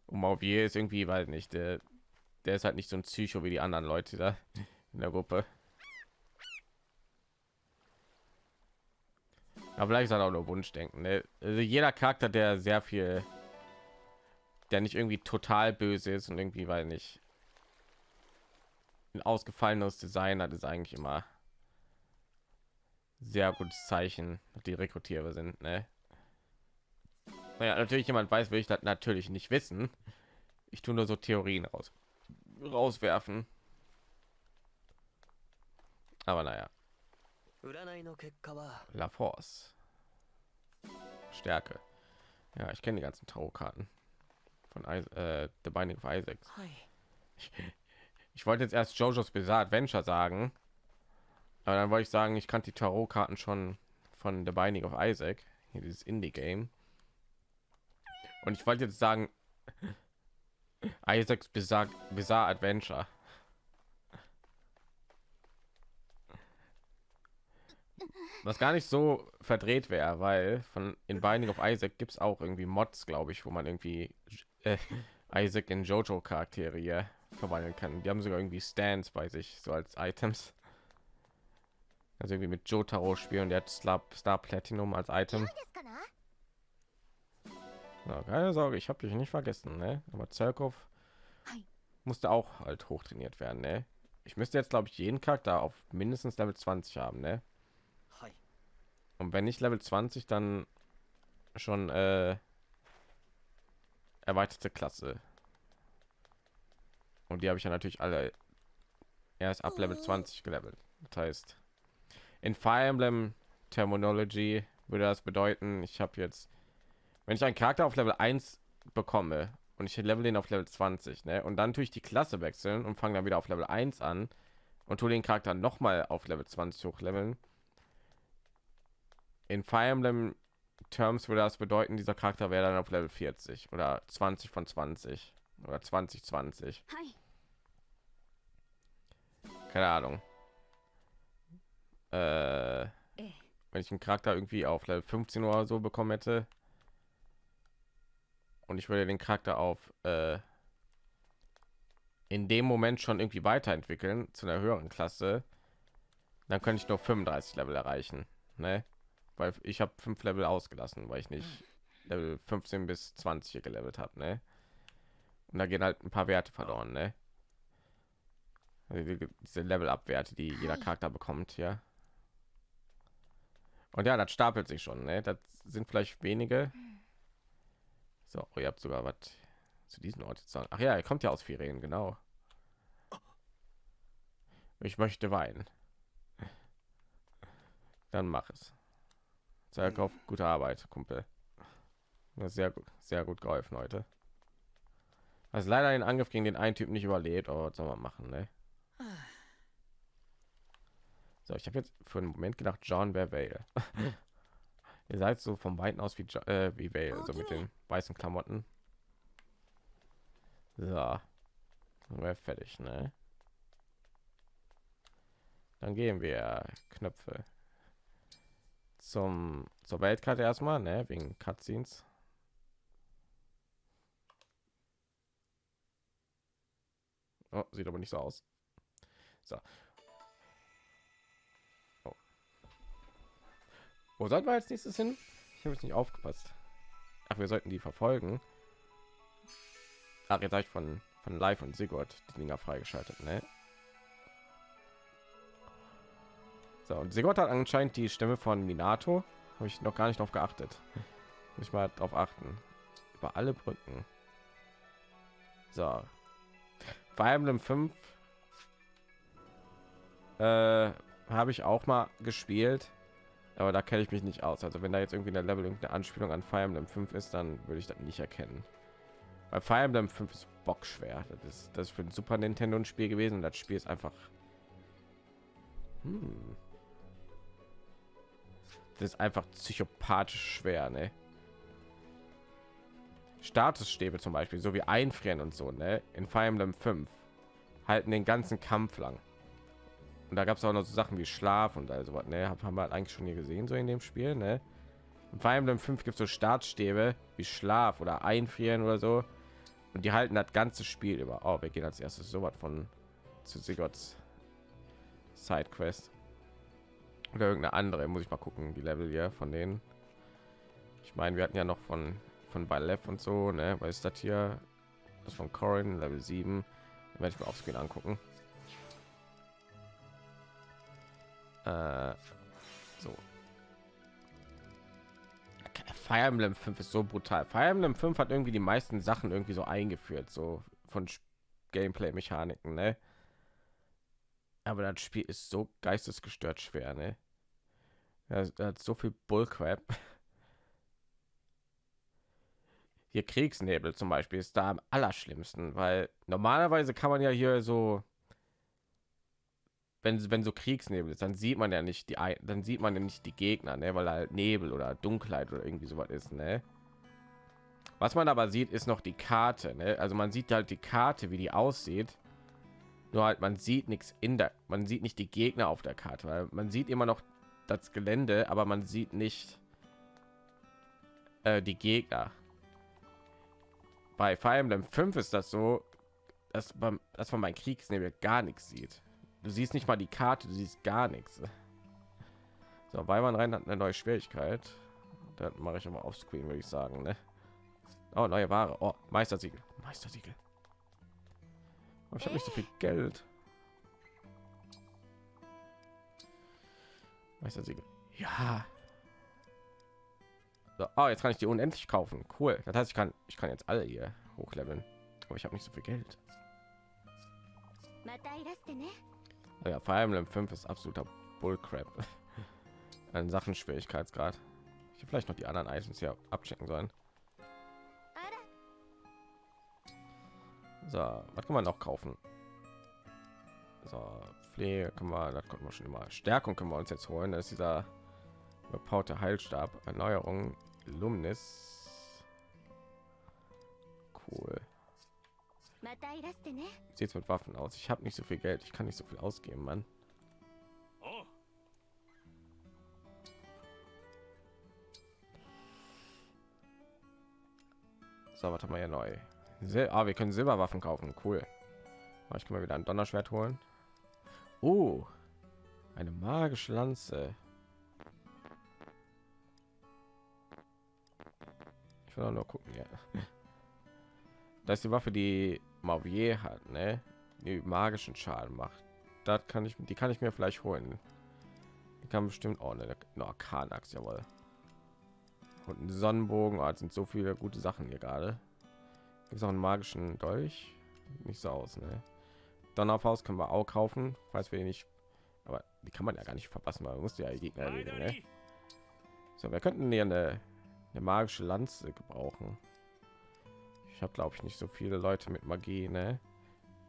Und Mauvier ist irgendwie, weil nicht, der, der ist halt nicht so ein Psycho wie die anderen Leute da in der Gruppe. Aber vielleicht ist halt auch nur Wunschdenken. Ne? Also jeder Charakter, der sehr viel, der nicht irgendwie total böse ist und irgendwie weil nicht ein ausgefallenes Design hat, ist eigentlich immer sehr gutes Zeichen, die rekrutierbar sind. Ne? Naja, natürlich jemand weiß, will ich das natürlich nicht wissen. Ich tue nur so Theorien raus rauswerfen. Aber naja. La Force. Stärke. Ja, ich kenne die ganzen Tarotkarten von äh, The Binding of Isaac. はい Ich wollte jetzt erst JoJo's Bizarre Adventure sagen, aber dann wollte ich sagen, ich kannte die Tarotkarten schon von The Binding of Isaac, hier dieses Indie-Game. Und ich wollte jetzt sagen, <laughs> Isaacs Bizarre, Bizarre Adventure. Was gar nicht so verdreht wäre, weil von in Binding of Isaac gibt es auch irgendwie Mods, glaube ich, wo man irgendwie äh, Isaac in Jojo Charaktere hier verwandeln kann. Die haben sogar irgendwie Stands bei sich, so als Items. Also irgendwie mit Jotaro spielen und der hat Star, Star Platinum als Item. Na, keine Sorge, ich habe dich nicht vergessen, ne? Aber Zerkov musste auch halt hoch trainiert werden, ne? Ich müsste jetzt glaube ich jeden Charakter auf mindestens Level 20 haben, ne? Und wenn nicht Level 20, dann schon äh, erweiterte Klasse. Und die habe ich ja natürlich alle erst ab Level 20 gelevelt. Das heißt, in Fire Emblem Terminology würde das bedeuten, ich habe jetzt, wenn ich einen Charakter auf Level 1 bekomme und ich level den auf Level 20, ne, und dann tue ich die Klasse wechseln und fange dann wieder auf Level 1 an und tue den Charakter noch mal auf Level 20 hochleveln, in Fire Emblem Terms würde das bedeuten, dieser Charakter wäre dann auf Level 40 oder 20 von 20 oder 2020. Keine Ahnung. Äh, äh, wenn ich einen Charakter irgendwie auf Level 15 oder so bekommen hätte und ich würde den Charakter auf äh, in dem Moment schon irgendwie weiterentwickeln zu einer höheren Klasse, dann könnte ich nur 35 Level erreichen. Ne? Weil ich habe fünf Level ausgelassen, weil ich nicht Level 15 bis 20 hier gelevelt habe, ne? Und da gehen halt ein paar Werte verloren, ne? Also die- diese Level-Up-Werte, die jeder Charakter bekommt, ja. Und ja, das stapelt sich schon, ne? Das sind vielleicht wenige. So, oh, ihr habt sogar was zu diesem Ort zu sagen. Ach ja, er kommt ja aus Firen, genau. Ich möchte weinen. Dann mach es. Zerkauf, gute Arbeit, Kumpel. Sehr gut, sehr gut geholfen heute. Also leider den Angriff gegen den einen Typ nicht überlebt, aber was soll man machen, ne? So, ich habe jetzt für einen Moment gedacht, John wäre Vale. <laughs> Ihr seid so vom Weiten aus wie, Jo- äh, wie Vale, so mit den weißen Klamotten. So. Wäre fertig, ne? Dann gehen wir Knöpfe zum zur Weltkarte erstmal, ne, wegen Cutscenes. Oh, sieht aber nicht so aus. So. Oh. Wo sollten wir als nächstes hin? Ich habe jetzt nicht aufgepasst. Ach, wir sollten die verfolgen. Ach, jetzt habe ich von von Live und Sigurd die Dinger freigeschaltet, ne? So, und Sigurd hat anscheinend die Stimme von Minato. Habe ich noch gar nicht darauf geachtet. Muss ich mal darauf achten. Über alle Brücken. So. Fire Emblem 5 äh, habe ich auch mal gespielt, aber da kenne ich mich nicht aus. Also wenn da jetzt irgendwie eine Level irgendeine Anspielung an Fire Emblem 5 ist, dann würde ich das nicht erkennen. Bei Fire Emblem 5 ist Bock schwer. Das ist das ist für ein Super Nintendo ein Spiel gewesen und das Spiel ist einfach hm. Das ist einfach psychopathisch schwer, ne? Statusstäbe zum Beispiel, so wie einfrieren und so, ne? In Fire Emblem 5 halten den ganzen Kampf lang. Und da gab es auch noch so Sachen wie Schlaf und also was, ne? Haben wir halt eigentlich schon hier gesehen, so in dem Spiel, ne? In Fire Emblem 5 gibt es so Startstäbe wie Schlaf oder Einfrieren oder so. Und die halten das ganze Spiel über. Oh, wir gehen als erstes so was von zu Sigurds Sidequest. Oder irgendeine andere, muss ich mal gucken, die Level hier von denen. Ich meine, wir hatten ja noch von von Balef und so, ne? Was ist das hier? Das von Corin, Level 7. Werde ich mir aufs Screen angucken. Äh, so. Fire Emblem 5 ist so brutal. Fire Emblem 5 hat irgendwie die meisten Sachen irgendwie so eingeführt, so von Gameplay-Mechaniken, ne? Aber das Spiel ist so geistesgestört schwer, ne? Er hat so viel Bullcrap. <laughs> Hier Kriegsnebel zum Beispiel ist da am allerschlimmsten, weil normalerweise kann man ja hier so, wenn wenn so Kriegsnebel ist, dann sieht man ja nicht die, dann sieht man ja nicht die Gegner, ne? weil halt Nebel oder Dunkelheit oder irgendwie sowas ist, ne? Was man aber sieht, ist noch die Karte, ne? Also man sieht halt die Karte, wie die aussieht. Nur halt man sieht nichts in der, man sieht nicht die Gegner auf der Karte, weil man sieht immer noch das Gelände, aber man sieht nicht äh, die Gegner bei Fire Emblem 5 ist das so, dass man, dass man mein Kriegsnebel gar nichts sieht. Du siehst nicht mal die Karte, du siehst gar nichts. So, weil man rein hat eine neue Schwierigkeit. Dann mache ich aber auf Screen, würde ich sagen. Ne? Oh, neue Ware. Oh, Meistersiegel. Meistersiegel. Ich habe nicht so viel Geld. Meistersiegel. Ja. So, oh, jetzt kann ich die unendlich kaufen. Cool. Das heißt, ich kann, ich kann jetzt alle hier hochleveln. Aber ich habe nicht so viel Geld. Oh ja, Fire Emblem 5 ist absoluter Bullcrap. <laughs> An Sachen Schwierigkeitsgrad. Ich vielleicht noch die anderen Items hier abchecken sollen. So, was kann man noch kaufen? So, Pflege können wir, das konnten wir schon immer. Stärkung können wir uns jetzt holen. Das ist dieser überpowerte Heilstab. Erneuerung Luminous. Cool. Sieht mit Waffen aus. Ich habe nicht so viel Geld. Ich kann nicht so viel ausgeben, Mann. So, was haben wir ja neu? Sil ah, wir können Silberwaffen kaufen. Cool. Aber ich kann mal wieder ein Donnerschwert holen. Oh, eine magische Lanze. Ich will nur gucken, ja. <laughs> Das ist die Waffe, die Mauvier hat, ne? Die magischen Schaden macht. Das kann ich, die kann ich mir vielleicht holen. Die kann bestimmt auch eine, eine Arkanax, jawohl. Und ein Sonnenbogen, oh, sind so viele gute Sachen hier gerade. Gibt es auch einen magischen Dolch? Nicht so aus, ne? Donnerfaust können wir auch kaufen, falls wir nicht, aber die kann man ja gar nicht verpassen, weil man muss ja Gegner erledigen, ne? So, wir könnten hier eine eine magische Lanze gebrauchen. Ich habe glaube ich nicht so viele Leute mit Magie, ne?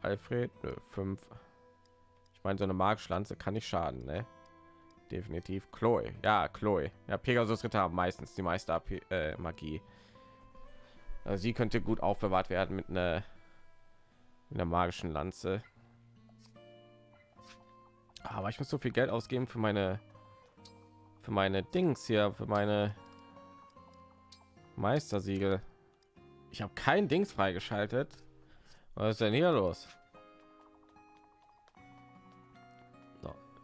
Alfred, nö, fünf. Ich meine, so eine magische Lanze kann nicht schaden, ne? Definitiv. Chloe, ja, Chloe. Ja, Pegasus Ritter haben meistens die meiste AP, äh, Magie. Also sie könnte gut aufbewahrt werden mit einer, mit einer magischen Lanze. Aber ich muss so viel Geld ausgeben für meine für meine Dings hier, für meine Meistersiegel. Ich habe kein Dings freigeschaltet. Was ist denn hier los?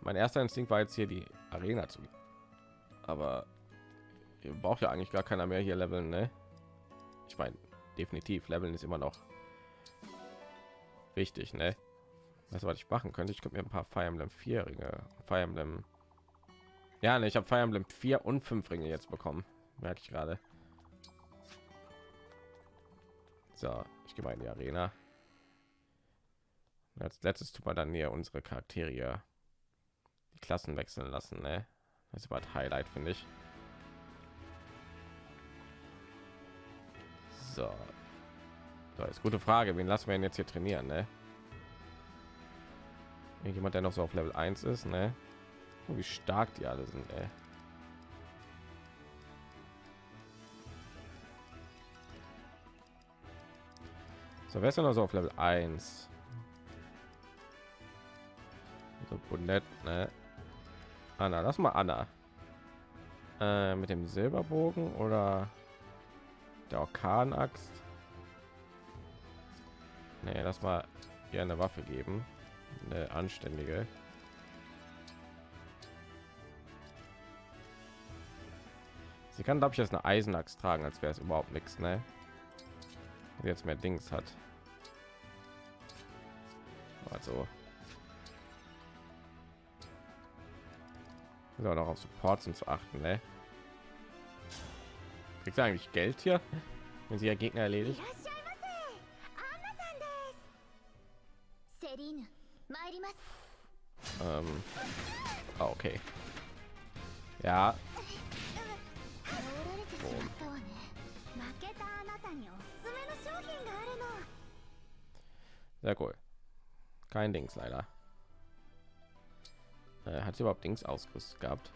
mein erster Instinkt war jetzt hier die Arena zu. Aber ihr braucht ja eigentlich gar keiner mehr hier leveln, ne? Ich meine, definitiv leveln ist immer noch wichtig, ne? Was was ich machen könnte, ich könnte mir ein paar Fire Emblem 4 Ringe, Fire Emblem ja, ne, ich habe Fire Emblem 4 und 5 Ringe jetzt bekommen, merke ich gerade. So, ich gehe mal in die Arena. Als letztes tut man dann hier unsere Charaktere die Klassen wechseln lassen, ne? Das war Highlight, finde ich. So. So, ist gute Frage. Wen lassen wir ihn jetzt hier trainieren, ne? Jemand, der noch so auf Level 1 ist, ne? Oh, wie stark die alle sind, ey. So, wer ist denn noch so auf Level 1? So Bonnet, ne? Anna, lass mal Anna. Äh, mit dem Silberbogen oder der Orkanaxt? Nee, lass mal ihr eine Waffe geben. Eine anständige. Sie kann, glaube ich, jetzt eine Eisenaxt tragen, als wäre es überhaupt nichts, ne? Jetzt mehr Dings hat. Also. So, noch auf Supports und zu achten, ne? Kriegst du eigentlich Geld hier, wenn sie ja Gegner erledigt? Ähm. Ah, okay. Ja. Sehr cool. Kein Dings leider. Äh, hat sie überhaupt Dings ausgerüstet gehabt?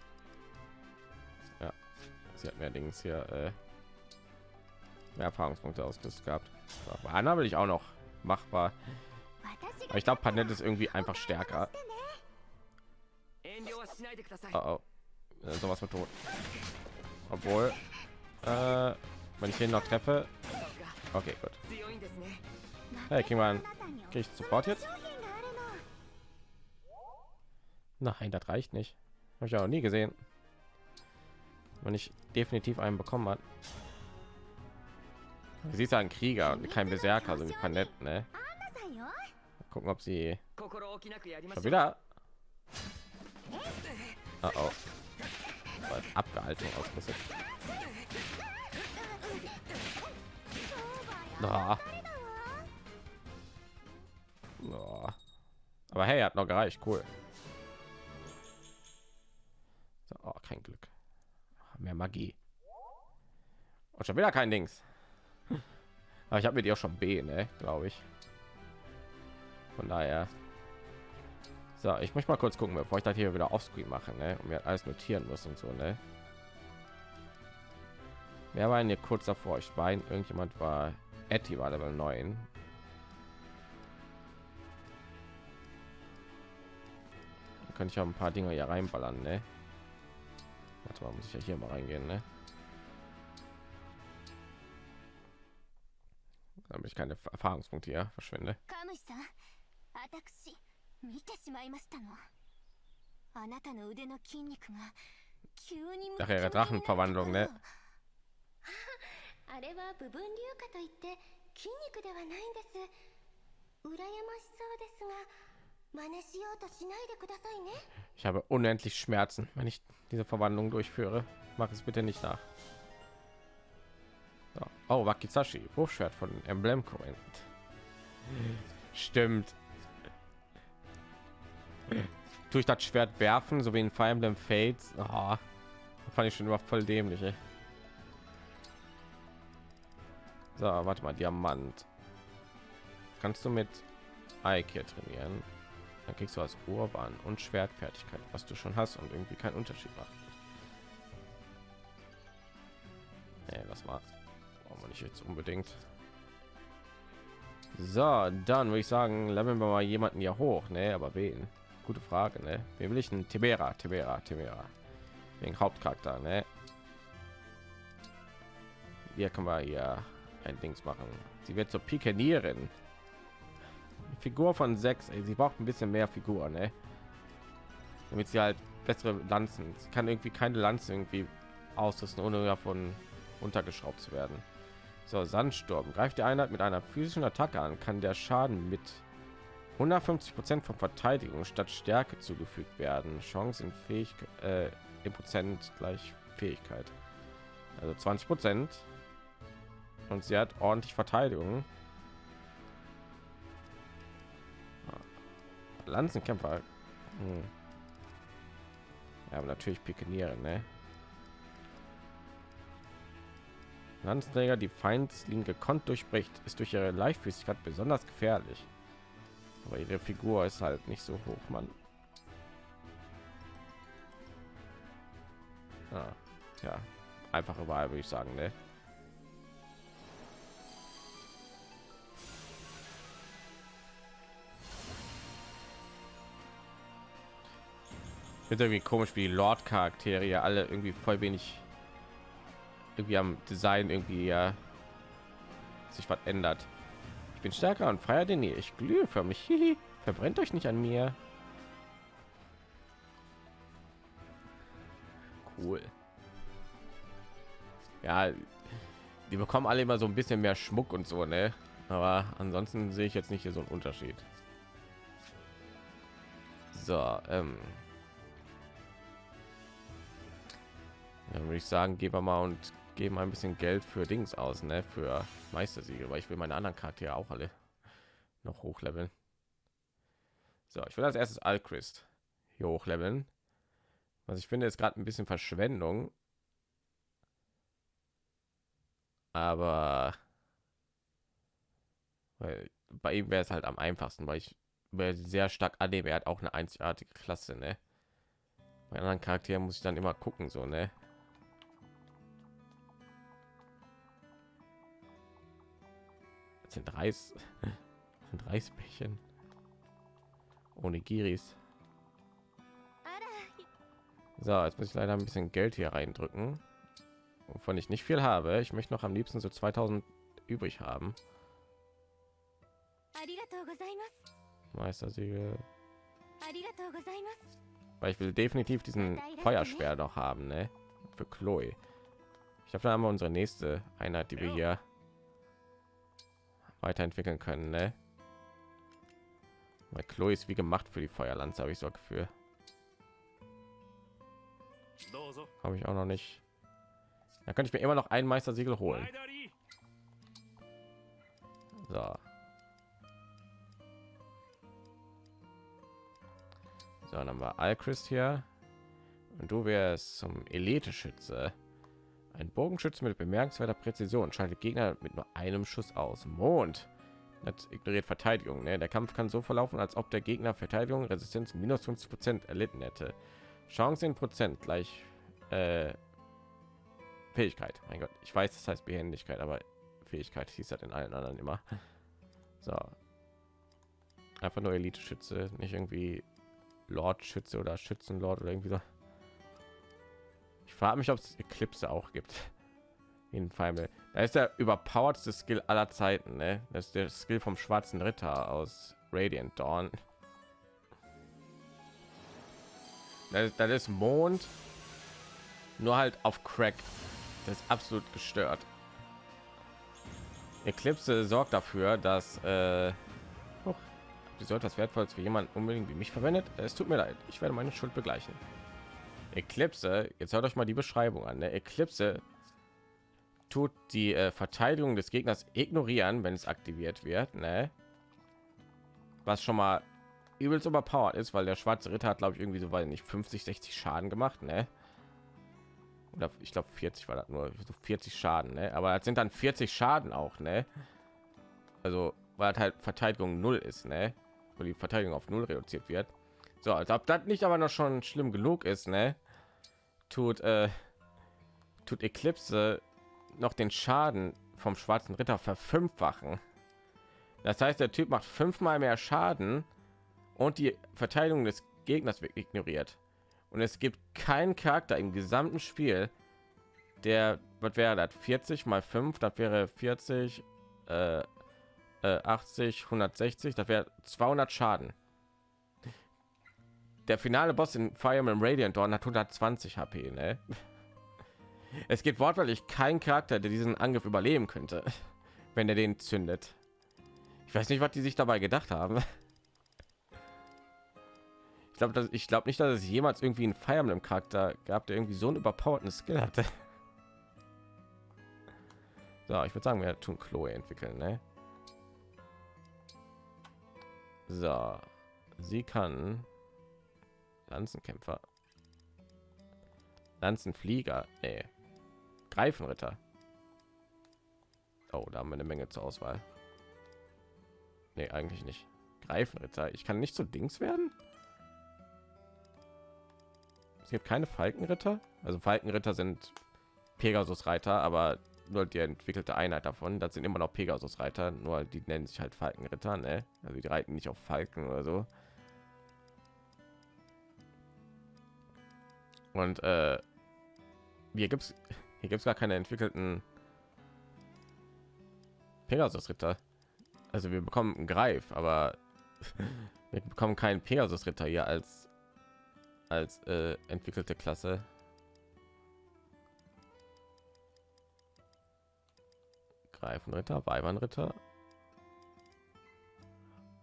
sie hat mir allerdings hier äh, mehr Erfahrungspunkte ausgerüstet gehabt. Anna will ich auch noch machbar. Aber ich glaube, Panett ist irgendwie einfach stärker. Oh, oh. Äh, sowas mit tot. Obwohl, äh, wenn ich ihn noch treffe, okay, gut. Hey, kriegen wir krieg ich sofort jetzt? Nein, das reicht nicht. Habe ich auch nie gesehen man nicht definitiv einen bekommen hat. Sie ist ein Krieger und kein Berserker, so wie Panett, ne? Mal gucken, ob sie schon wieder. <laughs> Oh, oh. Abgehaltung ausgerüstet. Oh. Oh. Aber hey, hat noch gereicht, cool. So, oh, kein Glück. Mehr Magie. Und schon wieder kein Dings. Aber ich habe mit ihr schon B, ne, glaube ich. Von daher. So, ich möchte mal kurz gucken, bevor ich das hier wieder offscreen mache, ne, und mir alles notieren muss und so, ne. Wer war hier kurz davor? Ich meine, irgendjemand war Etty war Level 9. Da könnte ich auch ein paar Dinge hier reinballern, ne? Warte mal, muss ich ja hier mal reingehen, ne? Damit ich keine Erfahrungspunkte hier verschwende. カムイさん私見てしまいましたのあなたの腕の筋肉が急にムキ Ach ム ja, キになった Drachenverwandlung, ne? あれは部分硫化といって筋肉ではないんです羨ましそうですが ich habe unendlich Schmerzen, wenn ich diese Verwandlung durchführe. Mach es bitte nicht nach. So. Oh, Wakizashi, Wurfschwert von Emblem Corinth. Stimmt. Durch das Schwert werfen, so wie in Fire Emblem Fates? Oh, fand ich schon immer voll dämlich. Ey. So, warte mal, Diamant. Kannst du mit Ike trainieren? Dann kriegst du als Urban und Schwertfertigkeit, was du schon hast und irgendwie keinen Unterschied macht. Nee, lass mal. Brauchen wir nicht jetzt unbedingt. So, dann würde ich sagen, leveln wir mal jemanden hier hoch, ne? Aber wen? Gute Frage, ne? Wen will ich denn? Tibera, Tibera, Tibera. Wegen Hauptcharakter, ne? Hier können wir hier ein Dings machen. Sie wird zur Pikenierin. Figur von sechs. Ey, sie braucht ein bisschen mehr Figur, ne? damit sie halt bessere Lanzen. Sie kann irgendwie keine Lanze irgendwie ausrüsten, ohne davon untergeschraubt zu werden. So, Sandsturm. Greift die Einheit mit einer physischen Attacke an, kann der Schaden mit 150 Prozent von Verteidigung statt Stärke zugefügt werden. Chance in Fähigkeit äh, im Prozent gleich Fähigkeit. Also 20 Prozent. Und sie hat ordentlich Verteidigung. Lanzenkämpfer. Hm. Ja, aber natürlich Pikeniere, ne? Lanzenträger, die Feindlinien gekonnt durchbricht, ist durch ihre Leichtfüßigkeit besonders gefährlich. Aber ihre Figur ist halt nicht so hoch, Mann. Ah, ja, einfach überall würde ich sagen, ne? Finde irgendwie komisch, wie Lord Charaktere alle irgendwie voll wenig irgendwie am Design irgendwie ja sich was ändert. Ich bin stärker und freier denn ihr. Ich glühe für mich. Verbrennt euch nicht an mir. Cool. Ja, die bekommen alle immer so ein bisschen mehr Schmuck und so, ne? Aber ansonsten sehe ich jetzt nicht hier so einen Unterschied. So, ähm, dann würde ich sagen, gehen wir mal und geben ein bisschen Geld für Dings aus, ne? Für Meistersiegel, weil ich will meine anderen Charaktere auch alle noch hochleveln. So, ich will als erstes Alchrist hier hochleveln. Was ich finde, ist gerade ein bisschen Verschwendung. Aber weil bei ihm wäre es halt am einfachsten, weil ich sehr stark annehme, er hat auch eine einzigartige Klasse, ne? Bei anderen Charakteren muss ich dann immer gucken, so, ne? Sind Reis sind Reisbällchen ohne Giris. So, jetzt muss ich leider ein bisschen Geld hier reindrücken, wovon ich nicht viel habe. Ich möchte noch am liebsten so 2000 übrig haben. Meistersiegel. Weil ich will definitiv diesen Feuerspeer noch haben, ne? Für Chloe. Ich glaube, da haben wir unsere nächste Einheit, die wir hier weiterentwickeln können, ne? Weil Chloe ist wie gemacht für die Feuerlanze, habe ich so ein Gefühl. Habe ich auch noch nicht. Da könnte ich mir immer noch ein Meistersiegel holen. So. So, dann haben wir Alchrist hier. Und du wärst zum Elite-Schütze. Ein Bogenschütze mit bemerkenswerter Präzision schaltet Gegner mit nur einem Schuss aus. Mond. Das ignoriert Verteidigung. Ne? Der Kampf kann so verlaufen, als ob der Gegner Verteidigung Resistenz minus 50 Prozent erlitten hätte. Chance in Prozent gleich äh, Fähigkeit. Mein Gott, ich weiß, das heißt Behendigkeit, aber Fähigkeit hieß das in allen anderen immer. <laughs> So. Einfach nur Elite-Schütze, nicht irgendwie Lord-Schütze oder Schützenlord oder irgendwie so. Frage mich, ob es Eclipse auch gibt. <laughs> In Final. Da ist der überpowertste Skill aller Zeiten. Ne? Das ist der Skill vom schwarzen Ritter aus Radiant Dawn. <laughs> Das, das ist Mond, nur halt auf Crack. Das ist absolut gestört. Eclipse sorgt dafür, dass äh, oh, wie sollte das wertvoll für jemanden unbedingt wie mich verwendet? Es tut mir leid, ich werde meine Schuld begleichen. Eclipse, jetzt hört euch mal die Beschreibung an. Der Eclipse tut die äh, Verteidigung des Gegners ignorieren, wenn es aktiviert wird, ne? Was schon mal übelst überpowered ist, weil der schwarze Ritter hat, glaube ich, irgendwie so weil nicht 50, 60 Schaden gemacht, ne? Oder ich glaube 40 war das nur so 40 Schaden, ne? Aber es sind dann 40 Schaden auch, ne? Also weil halt Verteidigung null ist, ne? Weil die Verteidigung auf null reduziert wird. So, als ob das nicht aber noch schon schlimm genug ist, ne? Tut äh, tut Eclipse noch den Schaden vom schwarzen Ritter verfünffachen. Das heißt, der Typ macht fünfmal mehr Schaden und die Verteidigung des Gegners wird ignoriert. Und es gibt keinen Charakter im gesamten Spiel, der, was wäre das, 40 mal 5, das wäre 40, äh, 80, 160, das wäre 200 Schaden der finale Boss in Fire Emblem Radiant Dawn hat 120 HP. Ne? Es gibt wortwörtlich kein Charakter, der diesen Angriff überleben könnte, wenn er den zündet. Ich weiß nicht, was die sich dabei gedacht haben. Ich glaube, ich glaube nicht, dass es jemals irgendwie einen Fire Emblem Charakter gab, der irgendwie so einen überpowerten Skill hatte. So, ich würde sagen, wir tun Chloe entwickeln, ne? So, sie kann Lanzenkämpfer, Lanzenflieger, nee, Greifenritter. Oh, da haben wir eine Menge zur Auswahl. Nee, eigentlich nicht. Greifenritter. Ich kann nicht zu Dings werden. Es gibt keine Falkenritter. Also Falkenritter sind Pegasus-Reiter, aber nur die entwickelte Einheit davon. Das sind immer noch Pegasus-Reiter, nur die nennen sich halt Falkenritter. Ne? Also die reiten nicht auf Falken oder so. Und äh, hier gibt's <laughs> hier gibt's gar keine entwickelten Pegasus-Ritter. Also wir bekommen einen Greif, aber <laughs> wir bekommen keinen Pegasus-Ritter hier als als äh, entwickelte Klasse. Greifenritter, Weibernritter,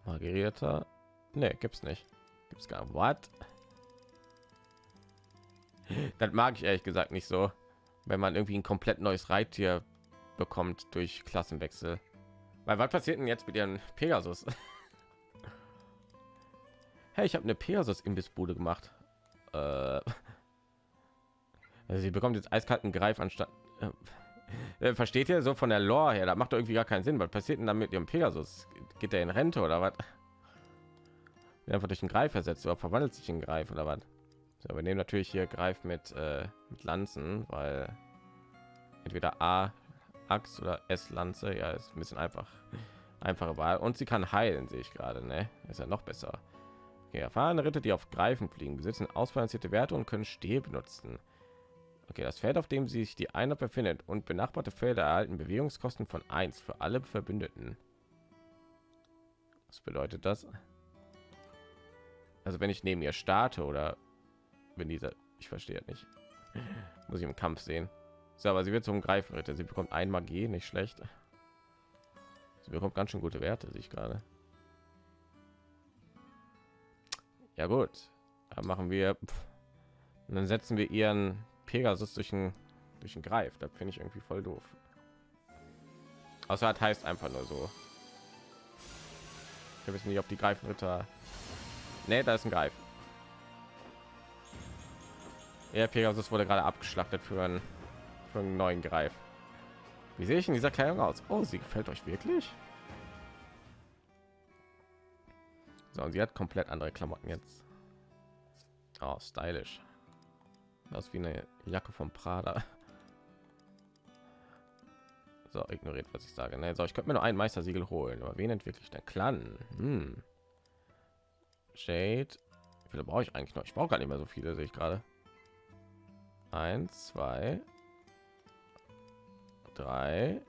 Magierritter. Ne, gibt's nicht. Gibt's gar was. Das mag ich ehrlich gesagt nicht so, wenn man irgendwie ein komplett neues Reittier bekommt durch Klassenwechsel. Weil was passiert denn jetzt mit ihren Pegasus? <laughs> hey, ich habe eine Pegasus Imbissbude gemacht. Äh, <laughs> also sie bekommt jetzt eiskalten Greif anstatt. Äh, <laughs> äh, versteht ihr so von der Lore her? Da macht irgendwie gar keinen Sinn. Was passiert denn dann mit ihrem Pegasus? Geht er in Rente oder was? Einfach durch den Greif ersetzt oder verwandelt sich in Greif oder was? So, wir nehmen natürlich hier Greif mit, äh, mit Lanzen, weil entweder A Axt oder S Lanze, ja, ist ein bisschen einfach einfache Wahl und sie kann heilen, sehe ich gerade, ne? Ist ja noch besser. Okay, erfahrene Ritter, die auf Greifen fliegen, besitzen ausbalancierte Werte und können Steh benutzen. Okay, das Feld, auf dem sich die Einheit befindet und benachbarte Felder erhalten Bewegungskosten von 1 für alle Verbündeten. Was bedeutet das? Also wenn ich neben ihr starte oder wenn dieser, ich verstehe nicht, muss ich im Kampf sehen. So, aber sie wird zum Greifenritter. Sie bekommt ein Magie, nicht schlecht. Sie bekommt ganz schön gute Werte, sich gerade. Ja gut, dann machen wir. Und dann setzen wir ihren Pegasus durch den durch den Greif. Da finde ich irgendwie voll doof. Außer hat heißt einfach nur so. Wir wissen nicht auf die Greifenritter. Nee, da ist ein Greif. Ja, Pegasus wurde gerade abgeschlachtet für einen, für einen neuen Greif. Wie sehe ich in dieser Kleidung aus? Oh, sie gefällt euch wirklich? So, und sie hat komplett andere Klamotten jetzt. Oh, stylisch. Das wie eine Jacke vom Prada. <laughs> So, ignoriert, was ich sage. Ne? So, ich könnte mir nur ein Meistersiegel holen. Aber wen entwickle ich denn? Clan. Hm. Shade. Wie viele brauche ich eigentlich noch? Ich brauche gar nicht mehr so viele, sehe ich gerade. Eins, zwei, drei,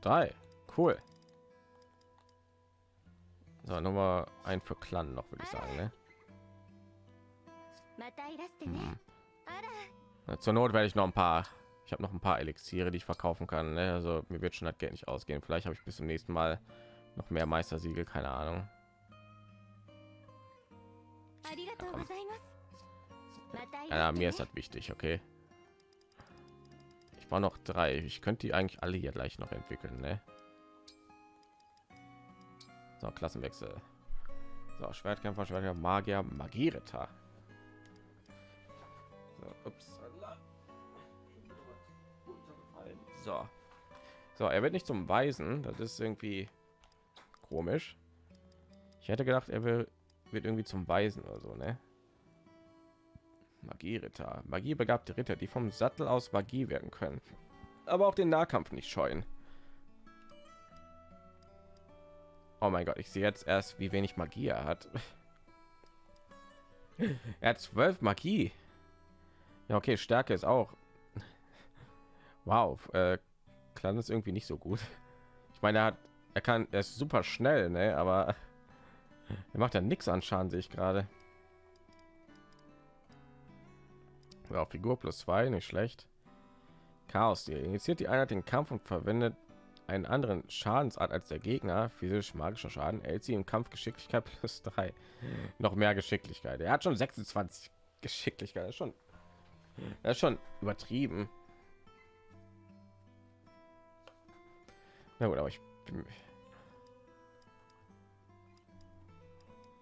drei. Cool. So, Nummer ein für Clan noch, würde ich sagen. Ne? Hm. Na, zur Not werde ich noch ein paar. Ich habe noch ein paar Elixiere, die ich verkaufen kann. Ne? Also mir wird schon das Geld nicht ausgehen. Vielleicht habe ich bis zum nächsten Mal noch mehr Meistersiegel, keine Ahnung. Ja, mir ist das wichtig, okay. Ich war noch drei. Ich könnte die eigentlich alle hier gleich noch entwickeln, ne? So, Klassenwechsel. So, Schwertkämpfer, Schwertkämpfer, Magier, Magierritter. So, ups. So. So, er wird nicht zum Weisen. Das ist irgendwie komisch. Ich hätte gedacht, er will, wird irgendwie zum Weisen oder so, ne? Magieritter. Magiebegabte Ritter, die vom Sattel aus Magie werden können. Aber auch den Nahkampf nicht scheuen. Oh mein Gott, ich sehe jetzt erst, wie wenig Magie er hat. <laughs> er hat zwölf Magie. Ja, okay, Stärke ist auch. Wow, äh, Clan ist irgendwie nicht so gut. Ich meine, er hat, er kann, er ist super schnell, ne? Aber Er macht ja nichts an Schaden, sehe ich gerade. Ja, Figur plus zwei, nicht schlecht. Chaos, die initiiert die Einheit den Kampf und verwendet einen anderen Schadensart als der Gegner. Physisch magischer Schaden erhält sie im Kampf Geschicklichkeit <laughs> plus drei. Noch mehr Geschicklichkeit. Er hat schon 26 Geschicklichkeit. Das ist schon, das ist schon übertrieben. Na gut, aber ich bin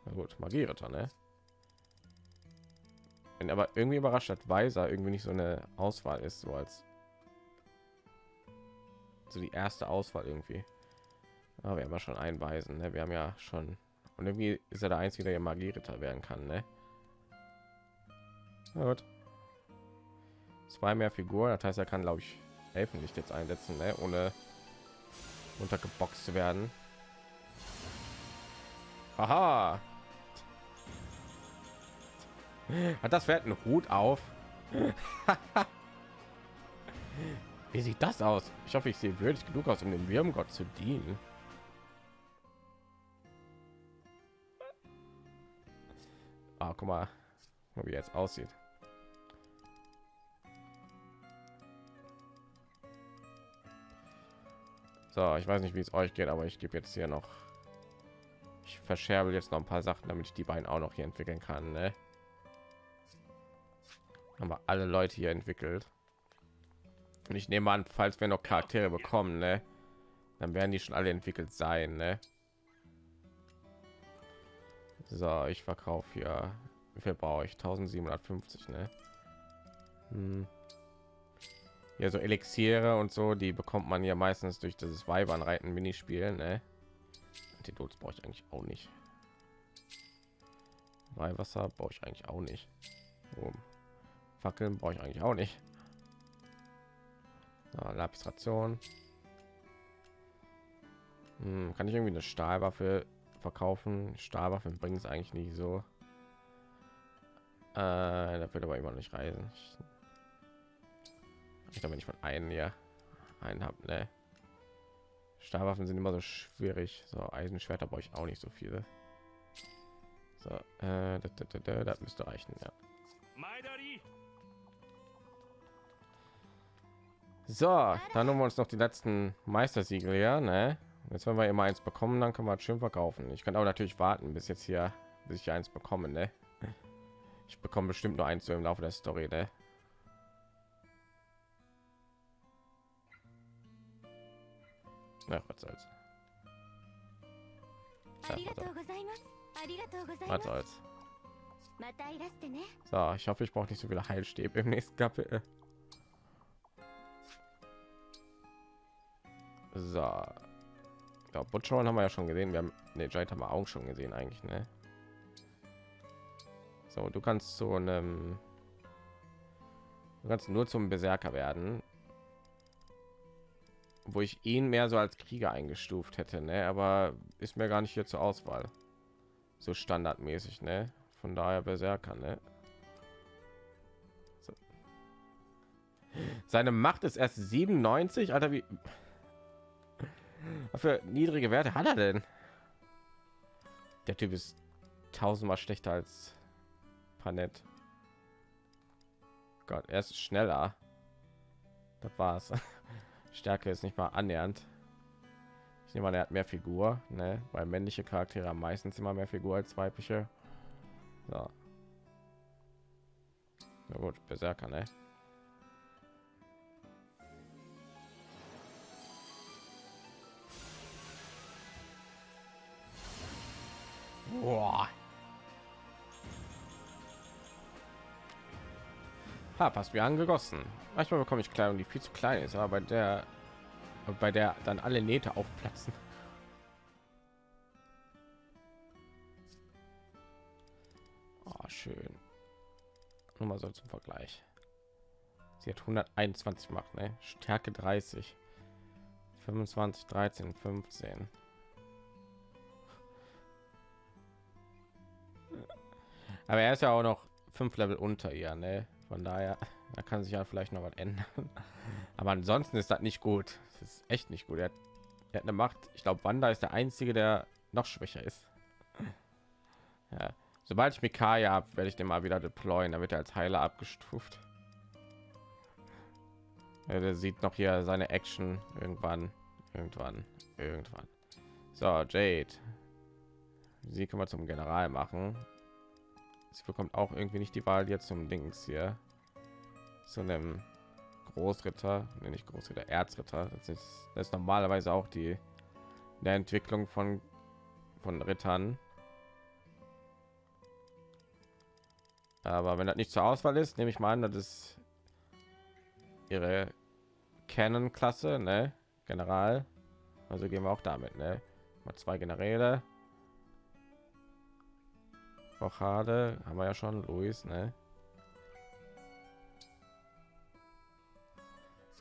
Na gut, Magieritter, ne? Bin aber irgendwie überrascht, dass Weiser irgendwie nicht so eine Auswahl ist, so als so die erste Auswahl irgendwie. Aber wir haben ja schon einen Weisen, ne? Wir haben ja schon und irgendwie ist er der einzige, der Magieritter werden kann, ne? Na gut. Zwei mehr Figuren, das heißt, er kann, glaube ich, Elfenlicht jetzt einsetzen, ne? ohne untergeboxt zu werden. Aha. <laughs> Hat das Pferd einen Hut auf? <laughs> Wie sieht das aus? Ich hoffe, ich sehe würdig genug aus, um dem Wirmgott zu dienen. Ah, guck mal, wie jetzt aussieht. So, ich weiß nicht, wie es euch geht, aber ich gebe jetzt hier noch. Ich verscherbe jetzt noch ein paar Sachen, damit ich die beiden auch noch hier entwickeln kann. Ne? Haben wir alle Leute hier entwickelt. Und ich nehme an, falls wir noch Charaktere bekommen, ne, dann werden die schon alle entwickelt sein. Ne? So, ich verkaufe hier. Wie viel brauche ich? 1750, ne? Hm. Ja, so Elixiere und so, die bekommt man ja meistens durch dieses Weibernreiten Minispiel, ne? Antidots brauche ich eigentlich auch nicht. Weihwasser brauche ich eigentlich auch nicht. Oh. Fackeln brauche ich eigentlich auch nicht. Ja, Lapistration. Hm, kann ich irgendwie eine Stahlwaffe verkaufen? Stahlwaffen bringt es eigentlich nicht so. Äh, da wird aber immer nicht reisen. Ich, ich glaube, wenn ich von einem ja einen habe, ne? Stahlwaffen sind immer so schwierig. So Eisenschwerter brauche ich auch nicht so viele. So, äh, das, das, das, das müsste reichen, ja. So, dann haben wir uns noch die letzten Meistersiegel, ja, ne? Jetzt wenn wir immer eins bekommen, dann können wir schön verkaufen. Ich kann auch natürlich warten, bis jetzt hier, bis ich eins bekomme, ne? Ich bekomme bestimmt nur eins so im Laufe der Story, ne? Na, was soll's. Was soll's. So, ich hoffe, ich brauche nicht so viele Heilstäbe im nächsten Kapitel. <laughs> So. Ja, Butcher haben wir ja schon gesehen. Wir haben ne Jade haben wir auch schon gesehen eigentlich, ne? So, du kannst so einem du kannst nur zum Berserker werden, wo ich ihn mehr so als Krieger eingestuft hätte, ne? Aber ist mir gar nicht hier zur Auswahl. So standardmäßig, ne? Von daher Berserker, ne? So. Seine Macht ist erst 97, Alter, wie für niedrige Werte hat er denn? Der Typ ist tausendmal schlechter als Panett. Gott, er ist schneller. Das war's. <laughs> Stärke ist nicht mal annähernd. Ich nehme an, er hat mehr Figur, ne? Weil männliche Charaktere meistens immer mehr Figur als weibliche. So. Na gut, Berserker, ne? Boah. Ha, passt wie angegossen. Manchmal bekomme ich Kleidung, die viel zu klein ist, aber bei der bei der dann alle Nähte aufplatzen. Oh, schön. Nur mal so zum Vergleich. Sie hat 121 macht, ne? Stärke 30. 25, 13, 15. Aber er ist ja auch noch fünf Level unter ihr, ne? Von daher, da kann sich ja vielleicht noch was ändern. Aber ansonsten ist das nicht gut. Das ist echt nicht gut. Er hat, er hat eine Macht. Ich glaube, Wanda ist der einzige, der noch schwächer ist. Ja. Sobald ich Mikaya habe, werde ich den mal wieder deployen. Da wird er als Heiler abgestuft. Ja, der sieht noch hier seine Action irgendwann, irgendwann, irgendwann. So, Jade. Sie können wir zum General machen. Sie bekommt auch irgendwie nicht die Wahl jetzt zum Dings hier. Zu einem Großritter, nenne ich Großritter, Erzritter. Das ist, das ist normalerweise auch die der Entwicklung von von Rittern. Aber wenn das nicht zur Auswahl ist, nehme ich mal an, das ist ihre Canon-Klasse, ne? General. Also gehen wir auch damit, ne? Mal zwei Generäle. Rochade haben wir ja schon, Luis, ne?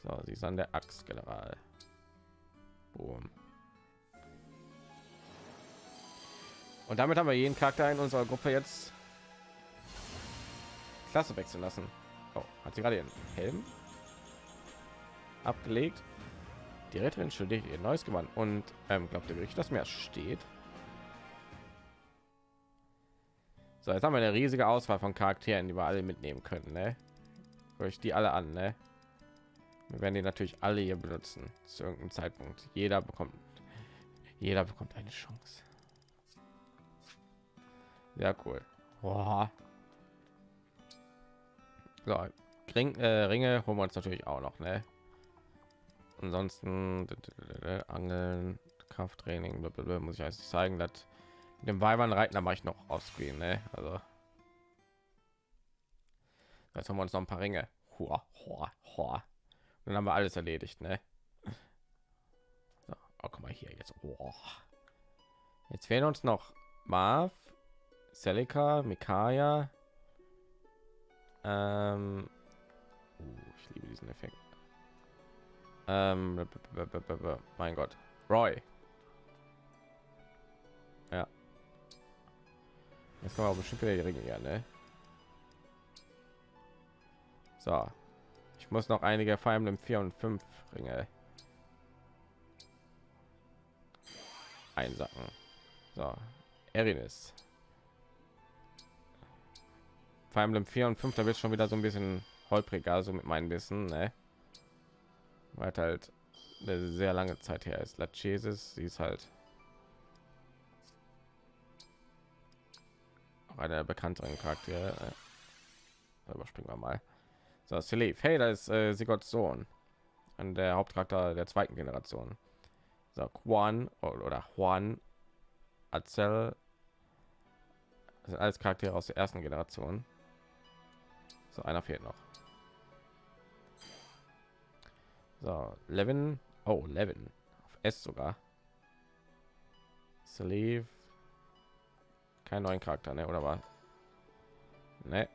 So, sie ist an der Axt, General. Boom. Und damit haben wir jeden Charakter in unserer Gruppe jetzt Klasse wechseln lassen. Oh, hat sie gerade den Helm abgelegt. Die Retterin schuldig ihr neues Gewand und ähm, glaubt ihr wirklich, dass mehr steht? So, jetzt haben wir eine riesige Auswahl von Charakteren, die wir alle mitnehmen können. Ne? Euch die alle an, ne? Wir werden die natürlich alle hier benutzen zu irgendeinem Zeitpunkt. Jeder bekommt, jeder bekommt eine Chance. Ja, cool. Boah. So, Ring, äh, Ringe holen wir uns natürlich auch noch, ne? Ansonsten Angeln, Krafttraining, muss ich eigentlich zeigen, dass dem Weibern reiten, da mache ich noch auf Screen, ne? Also jetzt haben wir uns noch ein paar Ringe. Hua, hua, hua. Dann haben wir alles erledigt, ne? So, oh, guck mal hier jetzt. Oh. Jetzt fehlen uns noch Marv, Celica, Mikaya. Ähm, uh, ich liebe diesen Effekt. Ähm, mein Gott, Roy. Jetzt kommen wir bestimmt wieder die Ringe hier, ne? So. Ich muss noch einige Fire Emblem 4 und 5 Ringe einsacken. So. Erinis. Fire Emblem 4 und 5, da wird schon wieder so ein bisschen holpriger, so mit meinem Wissen, ne? Weil halt eine sehr lange Zeit her ist. Lachesis, sie ist halt einer bekannteren Charaktere. Äh, überspringen wir mal. So, Salif. Hey, da ist äh, Sigurds Sohn. Und der Hauptcharakter der zweiten Generation. So, Juan oder Juan Azel. Das sind alles Charaktere aus der ersten Generation. So, einer fehlt noch. So, Levin. Oh, Levin. Auf S sogar. Sleeve. Kein neuen Charakter, ne? Oder war? Ne.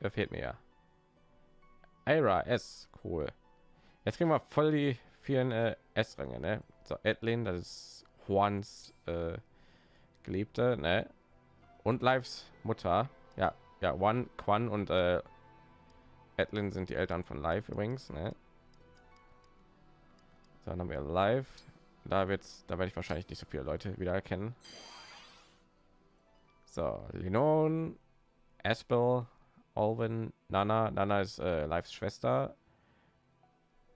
Wer fehlt mir ja? Ira S. Cool. Jetzt kriegen wir voll die vielen äh, S-Ränge, ne? So, Edlin, das ist Juans äh, Geliebte, ne? Und Lives Mutter. Ja, ja, One, Quan und äh, Edlin sind die Eltern von Live übrigens, ne? So, dann haben wir Live. Da wird's, da werde ich wahrscheinlich nicht so viele Leute wieder erkennen. So, Linon, Aspel, Alvin, Nana. Nana ist äh, Lives Schwester.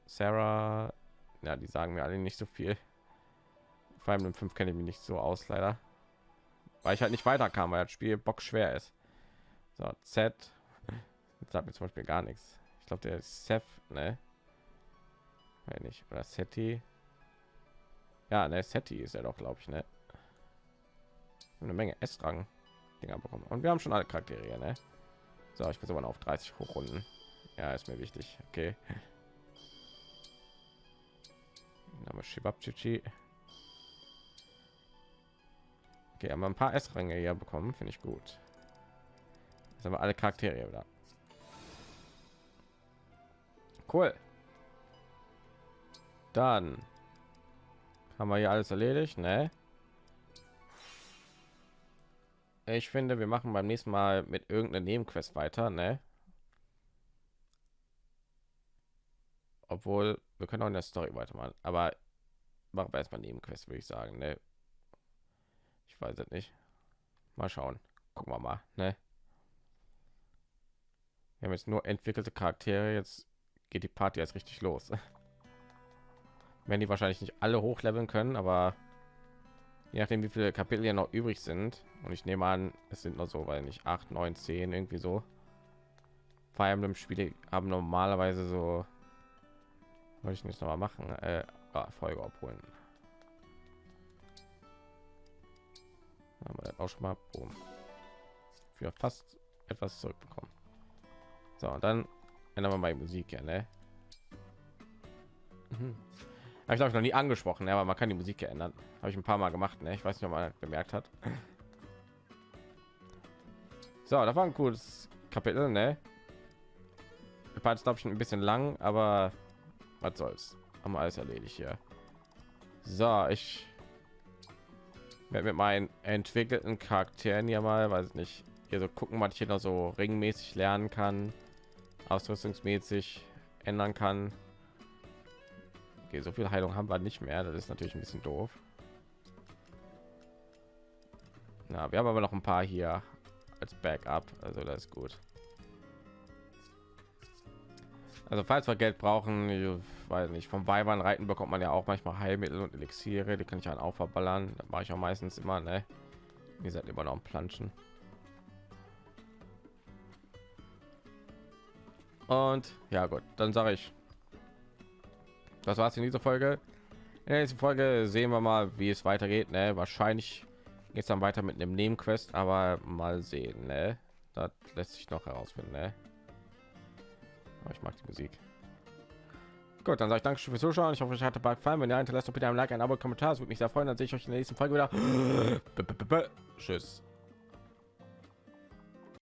Sarah. Ja, die sagen mir alle nicht so viel. Vor allem im 5 kenne ich mich nicht so aus, leider. Weil ich halt nicht weiterkam, weil das Spiel bock schwer ist. So, Z. Jetzt sagt mir zum Beispiel gar nichts. Ich glaube, der ist Seth, ne? Wenn nicht. Oder Seti. Ja, ne, Seti ist er doch, glaube ich, ne? Eine Menge S-Rang Dinger bekommen. Und wir haben schon alle Charaktere, ne? So, ich muss aber auf 30 hochrunden. Ja, ist mir wichtig. Okay. Name Shibabchichi. Okay, haben wir ein paar S-Ränge hier bekommen, finde ich gut. Jetzt haben wir alle Charaktere wieder. Cool. Dann haben wir hier alles erledigt, ne? Ich finde, wir machen beim nächsten Mal mit irgendeiner Nebenquest weiter, ne? Obwohl, wir können auch in der Story weitermachen, aber machen wir erstmal Nebenquest, würde ich sagen, ne? Ich weiß es nicht. Mal schauen. Gucken wir mal. Ne? Wir haben jetzt nur entwickelte Charaktere. Jetzt geht die Party jetzt richtig los. <laughs> Wenn die wahrscheinlich nicht alle hochleveln können, aber je nachdem, wie viele Kapitel hier noch übrig sind. Und ich nehme an, es sind noch so, weil nicht 8, 9, 10 irgendwie so. Fire Emblem Spiele haben normalerweise so wollte ich nicht noch mal machen äh, ah, Folge abholen haben wir auch schon mal boom. für fast etwas zurückbekommen so und dann ändern wir mal die musik ja ne mhm. Ich glaube ich noch nie angesprochen aber man kann die musik ändern. Habe ich ein paar mal gemacht ne? ich weiß nicht ob man bemerkt hat. <laughs> So da war ein cooles kapitel ne? War glaube ich ein bisschen lang aber was soll's? Haben wir alles erledigt hier. So ich werde mit meinen entwickelten charakteren ja mal weiß nicht hier so gucken was ich hier noch so ringmäßig lernen kann ausrüstungsmäßig ändern kann okay so viel heilung haben wir nicht mehr das ist natürlich ein bisschen doof na wir haben aber noch ein paar hier als backup also das ist gut also falls wir Geld brauchen, ich weiß nicht, vom Weibern reiten bekommt man ja auch manchmal Heilmittel und Elixiere, die kann ich dann auch verballern. Da mache ich auch meistens immer, ne? Wie gesagt, immer noch ein Planschen. Und ja gut, dann sage ich, das war's in dieser Folge. In der nächsten Folge sehen wir mal, wie es weitergeht. Ne? Wahrscheinlich geht es dann weiter mit einem Nebenquest, aber mal sehen. Ne? Das lässt sich noch herausfinden. Ne? Aber ich mag die Musik. Gut, dann sage ich danke fürs Zuschauen. Ich hoffe, euch hat der gefallen. Wenn ihr hinterlasst, bitte ein Like, ein Abo, Kommentar. Es würde mich sehr freuen. Dann sehe ich euch in der nächsten Folge wieder. <gasps> Tschüss.